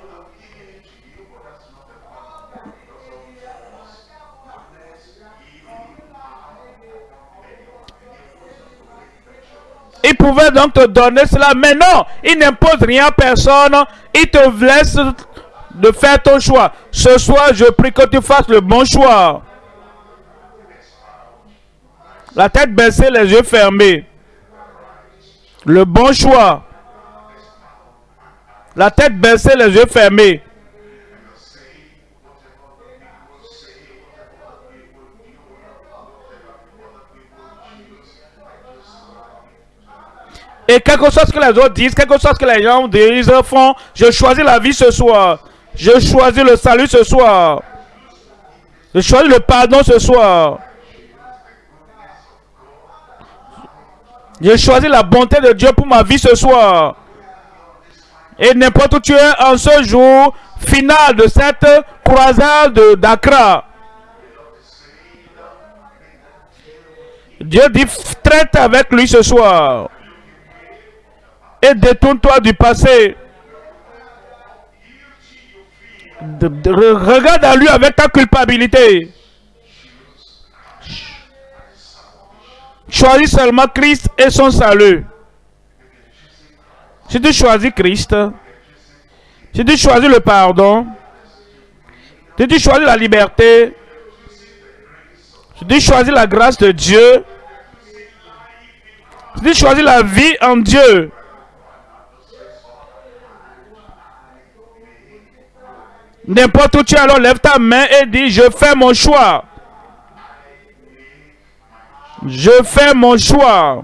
Il pouvait donc te donner cela, mais non, il n'impose rien à personne. Il te laisse de faire ton choix. Ce soir, je prie que tu fasses le bon choix. La tête baissée, les yeux fermés. Le bon choix. La tête baissée, les yeux fermés. Et quelque chose que les autres disent, quelque chose que les gens disent, font, je choisis la vie ce soir. Je choisis le salut ce soir. Je choisis le pardon ce soir. Je choisis la bonté de Dieu pour ma vie ce soir. Et n'importe où tu es en ce jour final de cette croisade d'Accra. Dieu dit, traite avec lui ce soir. Et détourne-toi du passé. Regarde à lui avec ta culpabilité. Choisis seulement Christ et son salut. Si tu choisis Christ, si tu choisis le pardon, si tu choisis la liberté, si tu choisis la grâce de Dieu, si tu choisis la vie en Dieu, N'importe où tu es, alors lève ta main et dis, je fais mon choix. Je fais mon choix.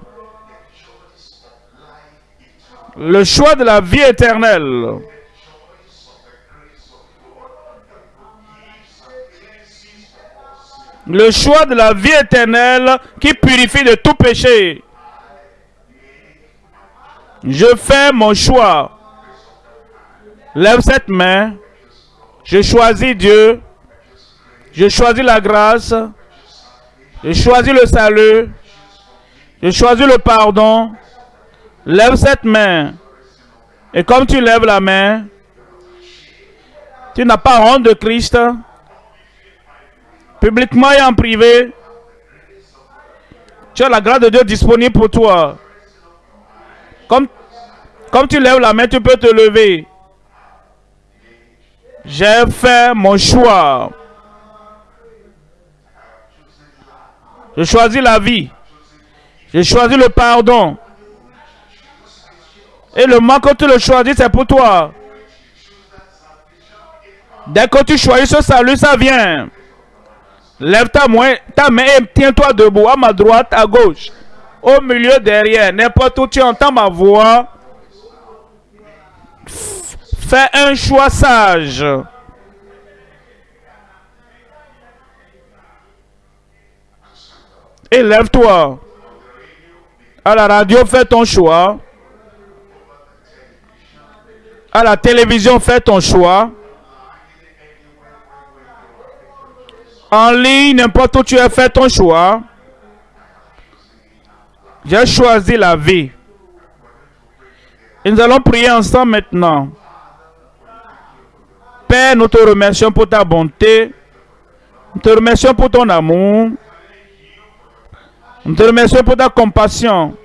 Le choix de la vie éternelle. Le choix de la vie éternelle qui purifie de tout péché. Je fais mon choix. Lève cette main. Je choisis Dieu. Je choisis la grâce. Je choisis le salut. Je choisis le pardon. Lève cette main. Et comme tu lèves la main, tu n'as pas honte de Christ. Publiquement et en privé, tu as la grâce de Dieu disponible pour toi. Comme, comme tu lèves la main, tu peux te lever. J'ai fait mon choix. Je choisis la vie. J'ai choisi le pardon. Et le moment que tu le choisis, c'est pour toi. Dès que tu choisis ce salut, ça vient. Lève ta main, ta main et tiens-toi debout, à ma droite, à gauche, au milieu, derrière, n'importe où tu entends ma voix. Fais un choix sage. Et lève-toi. À la radio, fais ton choix. À la télévision, fais ton choix. En ligne, n'importe où tu as fait ton choix. J'ai choisi la vie. Et nous allons prier ensemble maintenant. Père, nous te remercions pour ta bonté. Nous te remercions pour ton amour. Nous te remercions pour ta compassion.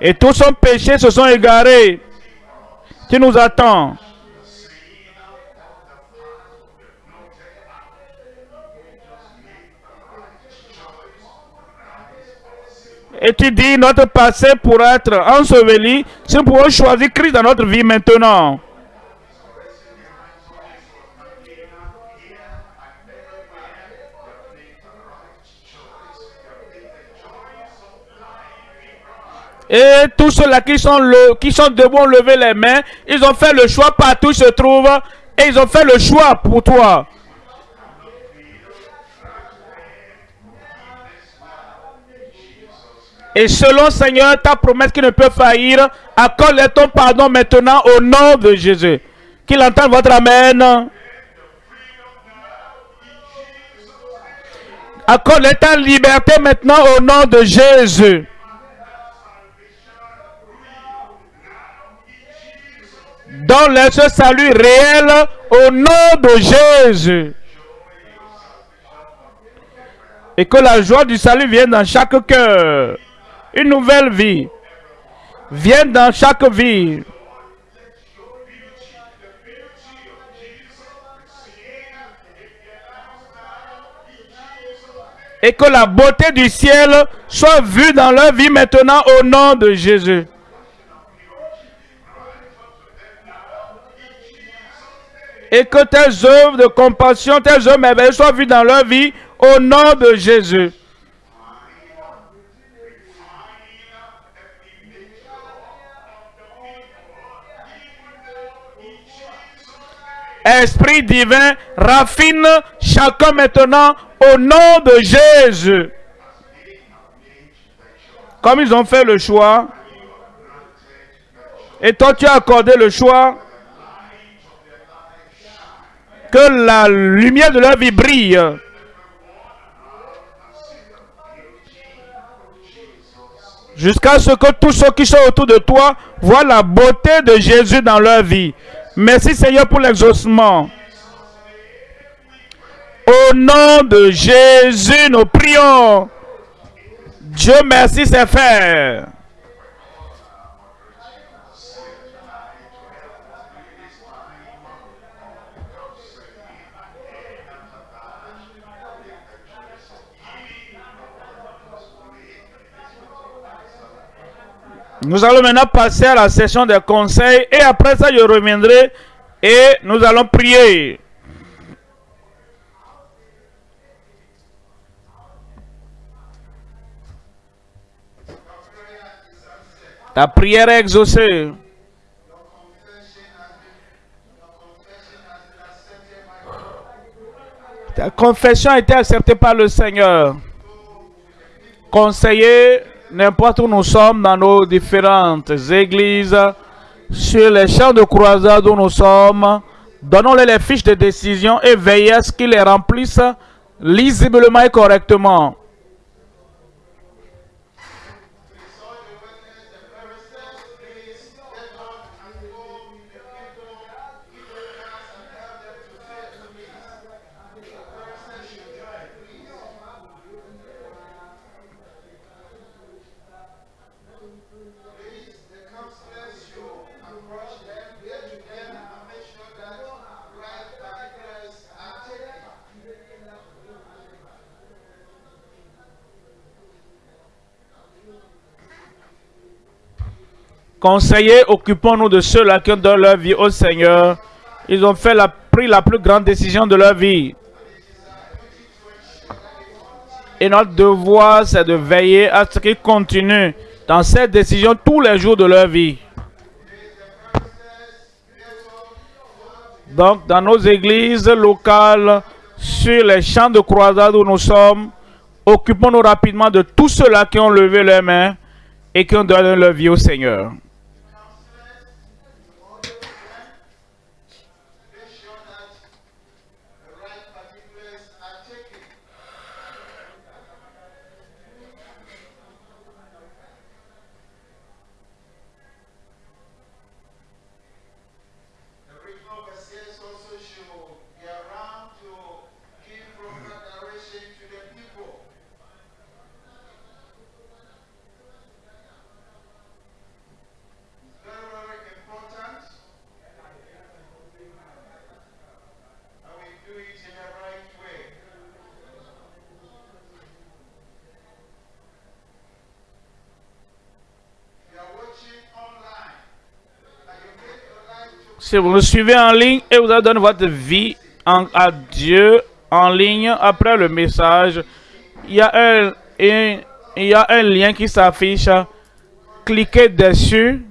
Et tous son péchés se sont égarés. Tu nous attends. Et tu dis, notre passé pour être enseveli, si nous pouvons choisir Christ dans notre vie maintenant. Et tous ceux-là qui sont, le, qui sont debout ont levé les mains. Ils ont fait le choix partout ils se trouvent. Et ils ont fait le choix pour toi. Et selon Seigneur, ta promesse qui ne peut faillir, accorde ton pardon maintenant au nom de Jésus. Qu'il entende votre Amen. Accorde ta liberté maintenant au nom de Jésus. Donne ce salut réel au nom de Jésus. Et que la joie du salut vienne dans chaque cœur. Une nouvelle vie vienne dans chaque vie. Et que la beauté du ciel soit vue dans leur vie maintenant au nom de Jésus. et que tes œuvres de compassion, tes œuvres merveilleuses soient vues dans leur vie au nom de Jésus. Esprit divin, raffine chacun maintenant au nom de Jésus. Comme ils ont fait le choix, et toi tu as accordé le choix, que la lumière de leur vie brille. Jusqu'à ce que tous ceux qui sont autour de toi voient la beauté de Jésus dans leur vie. Merci Seigneur pour l'exaucement. Au nom de Jésus, nous prions. Dieu merci, c'est fait. Nous allons maintenant passer à la session des conseils et après ça, je reviendrai et nous allons prier. Ta prière est exaucée. Ta confession a été acceptée par le Seigneur. Conseiller n'importe où nous sommes dans nos différentes églises, sur les champs de croisade où nous sommes, donnons-les les fiches de décision et veillez à ce qu'ils les remplissent lisiblement et correctement. Conseillers, occupons-nous de ceux-là qui ont donné leur vie au Seigneur. Ils ont fait la, pris la plus grande décision de leur vie. Et notre devoir, c'est de veiller à ce qu'ils continuent dans cette décision tous les jours de leur vie. Donc, dans nos églises locales, sur les champs de croisade où nous sommes, occupons-nous rapidement de tous ceux-là qui ont levé leurs mains et qui ont donné leur vie au Seigneur. Si vous nous suivez en ligne et vous donné votre vie à Dieu en ligne après le message, il y a un, y a un lien qui s'affiche. Cliquez dessus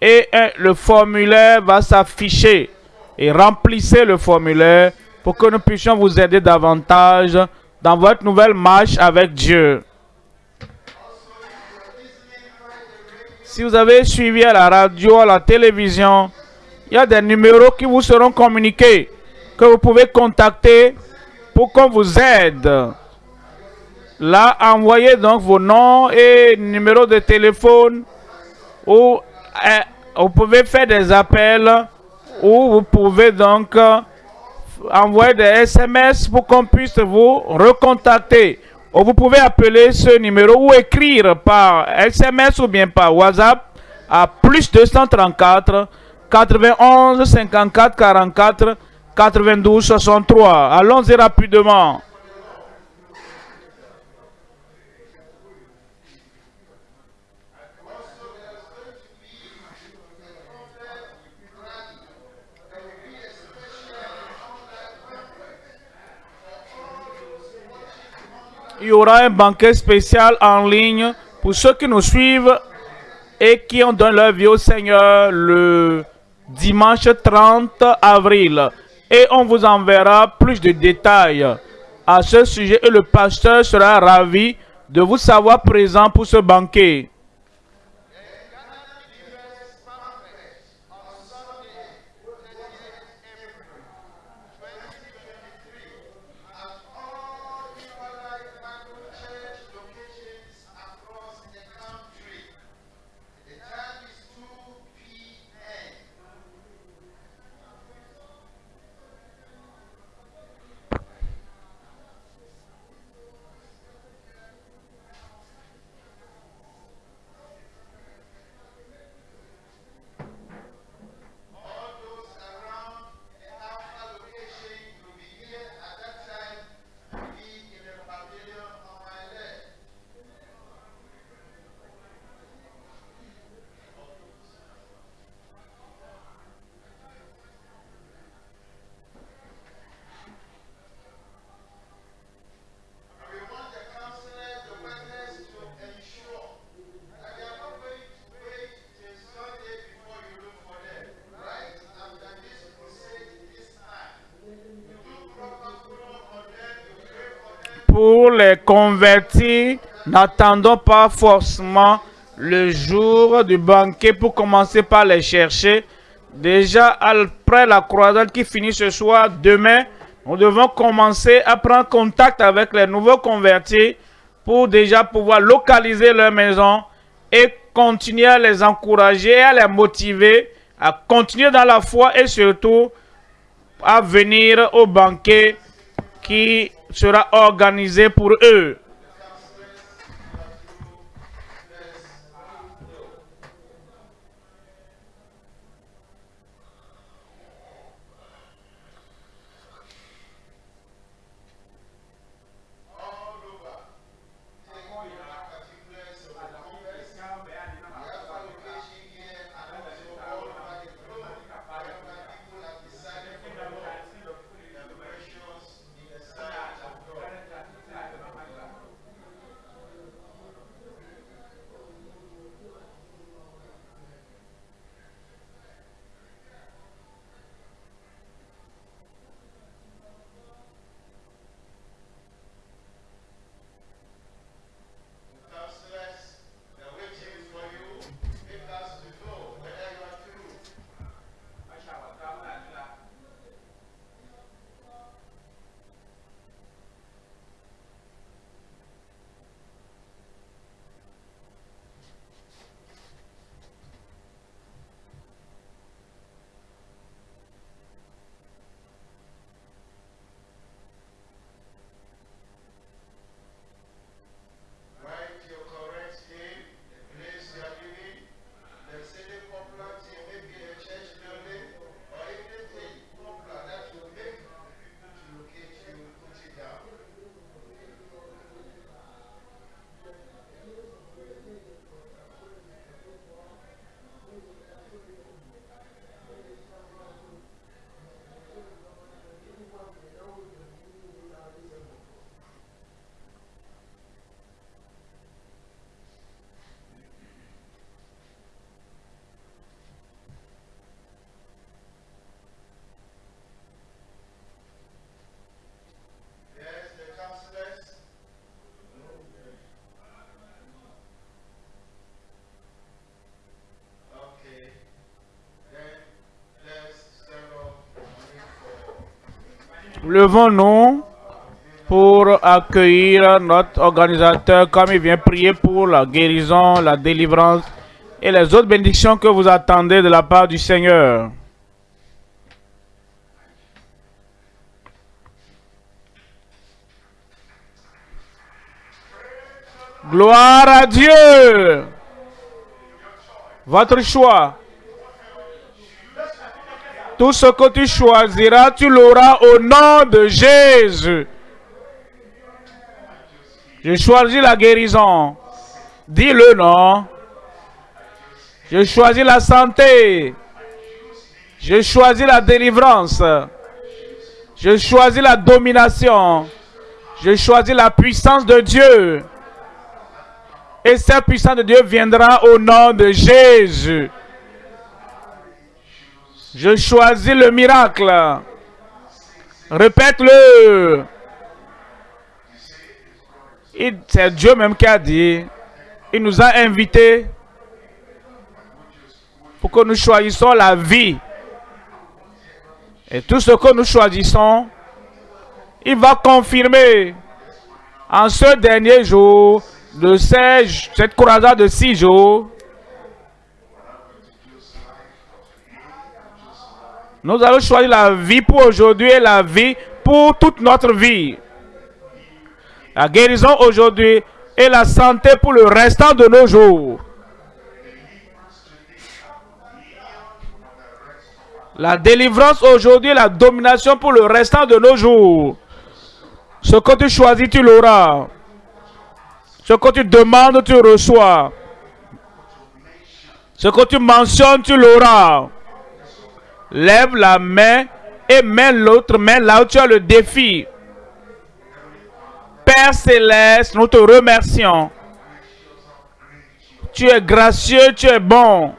et le formulaire va s'afficher. Et remplissez le formulaire pour que nous puissions vous aider davantage dans votre nouvelle marche avec Dieu. Si vous avez suivi à la radio, à la télévision, il y a des numéros qui vous seront communiqués, que vous pouvez contacter pour qu'on vous aide. Là, envoyez donc vos noms et numéros de téléphone ou euh, vous pouvez faire des appels ou vous pouvez donc euh, envoyer des SMS pour qu'on puisse vous recontacter. Ou vous pouvez appeler ce numéro ou écrire par SMS ou bien par WhatsApp à plus 234 91 54 44 92 63. Allons-y rapidement. il y aura un banquet spécial en ligne pour ceux qui nous suivent et qui ont donné leur vie au Seigneur le dimanche 30 avril. Et on vous enverra plus de détails à ce sujet et le pasteur sera ravi de vous savoir présent pour ce banquet. Pour les convertis, n'attendons pas forcément le jour du banquet pour commencer par les chercher. Déjà, après la croisade qui finit ce soir, demain, nous devons commencer à prendre contact avec les nouveaux convertis pour déjà pouvoir localiser leur maison et continuer à les encourager, à les motiver à continuer dans la foi et surtout à venir au banquet qui sera organisé pour eux. Levons-nous pour accueillir notre organisateur comme il vient prier pour la guérison, la délivrance et les autres bénédictions que vous attendez de la part du Seigneur. Gloire à Dieu. Votre choix. Tout ce que tu choisiras, tu l'auras au nom de Jésus. Je choisis la guérison. Dis-le non. Je choisis la santé. Je choisis la délivrance. Je choisis la domination. Je choisis la puissance de Dieu. Et cette puissance de Dieu viendra au nom de Jésus. Je choisis le miracle. Répète-le. C'est Dieu même qui a dit. Il nous a invités pour que nous choisissions la vie. Et tout ce que nous choisissons, il va confirmer en ce dernier jour de cette croisade de six jours, nous allons choisir la vie pour aujourd'hui et la vie pour toute notre vie. La guérison aujourd'hui et la santé pour le restant de nos jours. La délivrance aujourd'hui et la domination pour le restant de nos jours. Ce que tu choisis, tu l'auras. Ce que tu demandes, tu reçois. Ce que tu mentionnes, tu l'auras. Lève la main et mets l'autre main là où tu as le défi. Père céleste, nous te remercions. Tu es gracieux, tu es bon.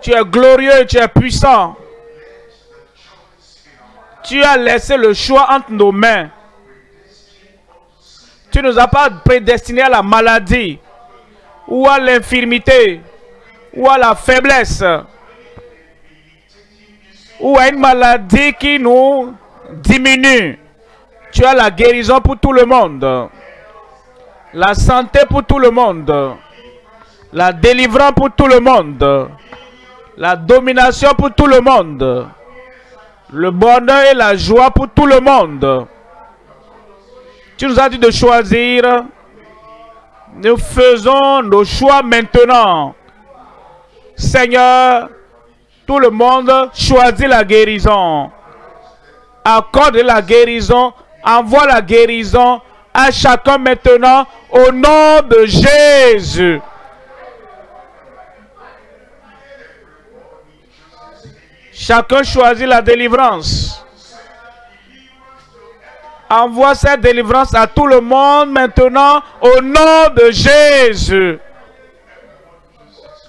Tu es glorieux, tu es puissant. Tu as laissé le choix entre nos mains. Tu ne nous as pas prédestinés à la maladie, ou à l'infirmité, ou à la faiblesse, ou à une maladie qui nous diminue. Tu as la guérison pour tout le monde, la santé pour tout le monde, la délivrance pour tout le monde, la domination pour tout le monde, le bonheur et la joie pour tout le monde. Tu nous as dit de choisir. Nous faisons nos choix maintenant. Seigneur, tout le monde choisit la guérison. Accorde la guérison. Envoie la guérison à chacun maintenant au nom de Jésus. Chacun choisit la délivrance. Envoie cette délivrance à tout le monde maintenant au nom de Jésus.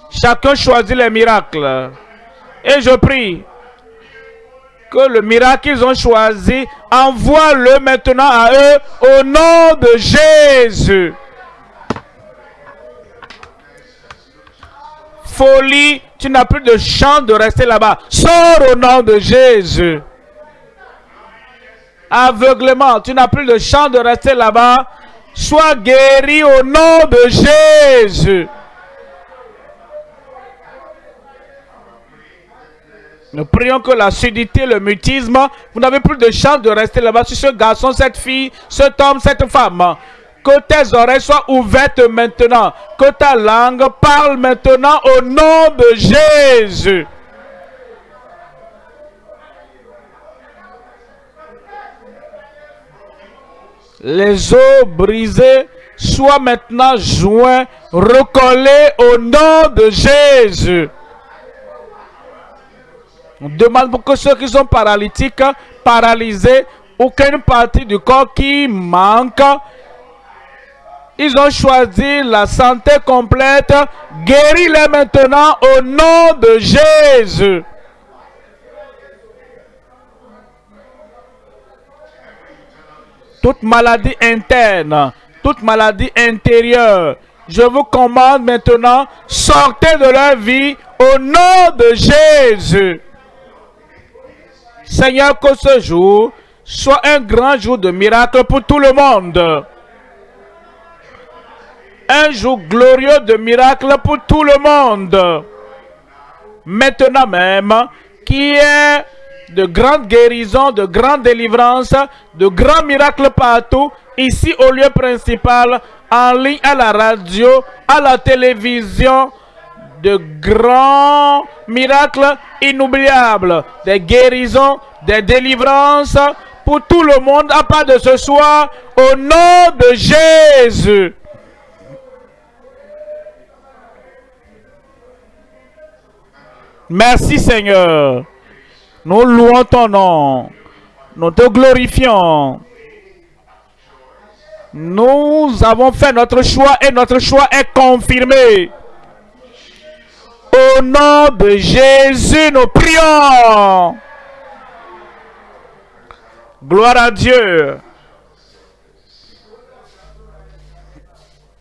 Chacun choisit les miracles. Et je prie que le miracle qu'ils ont choisi, envoie-le maintenant à eux au nom de Jésus. Folie, tu n'as plus de chance de rester là-bas. Sors au nom de Jésus aveuglement. Tu n'as plus de chance de rester là-bas. Sois guéri au nom de Jésus. Nous prions que la sudité, le mutisme, vous n'avez plus de chance de rester là-bas sur ce garçon, cette fille, cet homme, cette femme. Que tes oreilles soient ouvertes maintenant. Que ta langue parle maintenant au nom de Jésus. les os brisés soient maintenant joints, recollés au nom de Jésus. On demande pour que ceux qui sont paralytiques, paralysés, aucune partie du corps qui manque, ils ont choisi la santé complète. Guéris-les maintenant au nom de Jésus. toute maladie interne, toute maladie intérieure. Je vous commande maintenant, sortez de leur vie au nom de Jésus. Seigneur, que ce jour soit un grand jour de miracle pour tout le monde. Un jour glorieux de miracle pour tout le monde. Maintenant même, qui est de grandes guérisons, de grandes délivrances, de grands miracles partout, ici au lieu principal, en ligne à la radio, à la télévision, de grands miracles inoubliables, des guérisons, des délivrances pour tout le monde à part de ce soir, au nom de Jésus. Merci Seigneur. Nous louons ton nom. Nous te glorifions. Nous avons fait notre choix et notre choix est confirmé. Au nom de Jésus, nous prions. Gloire à Dieu.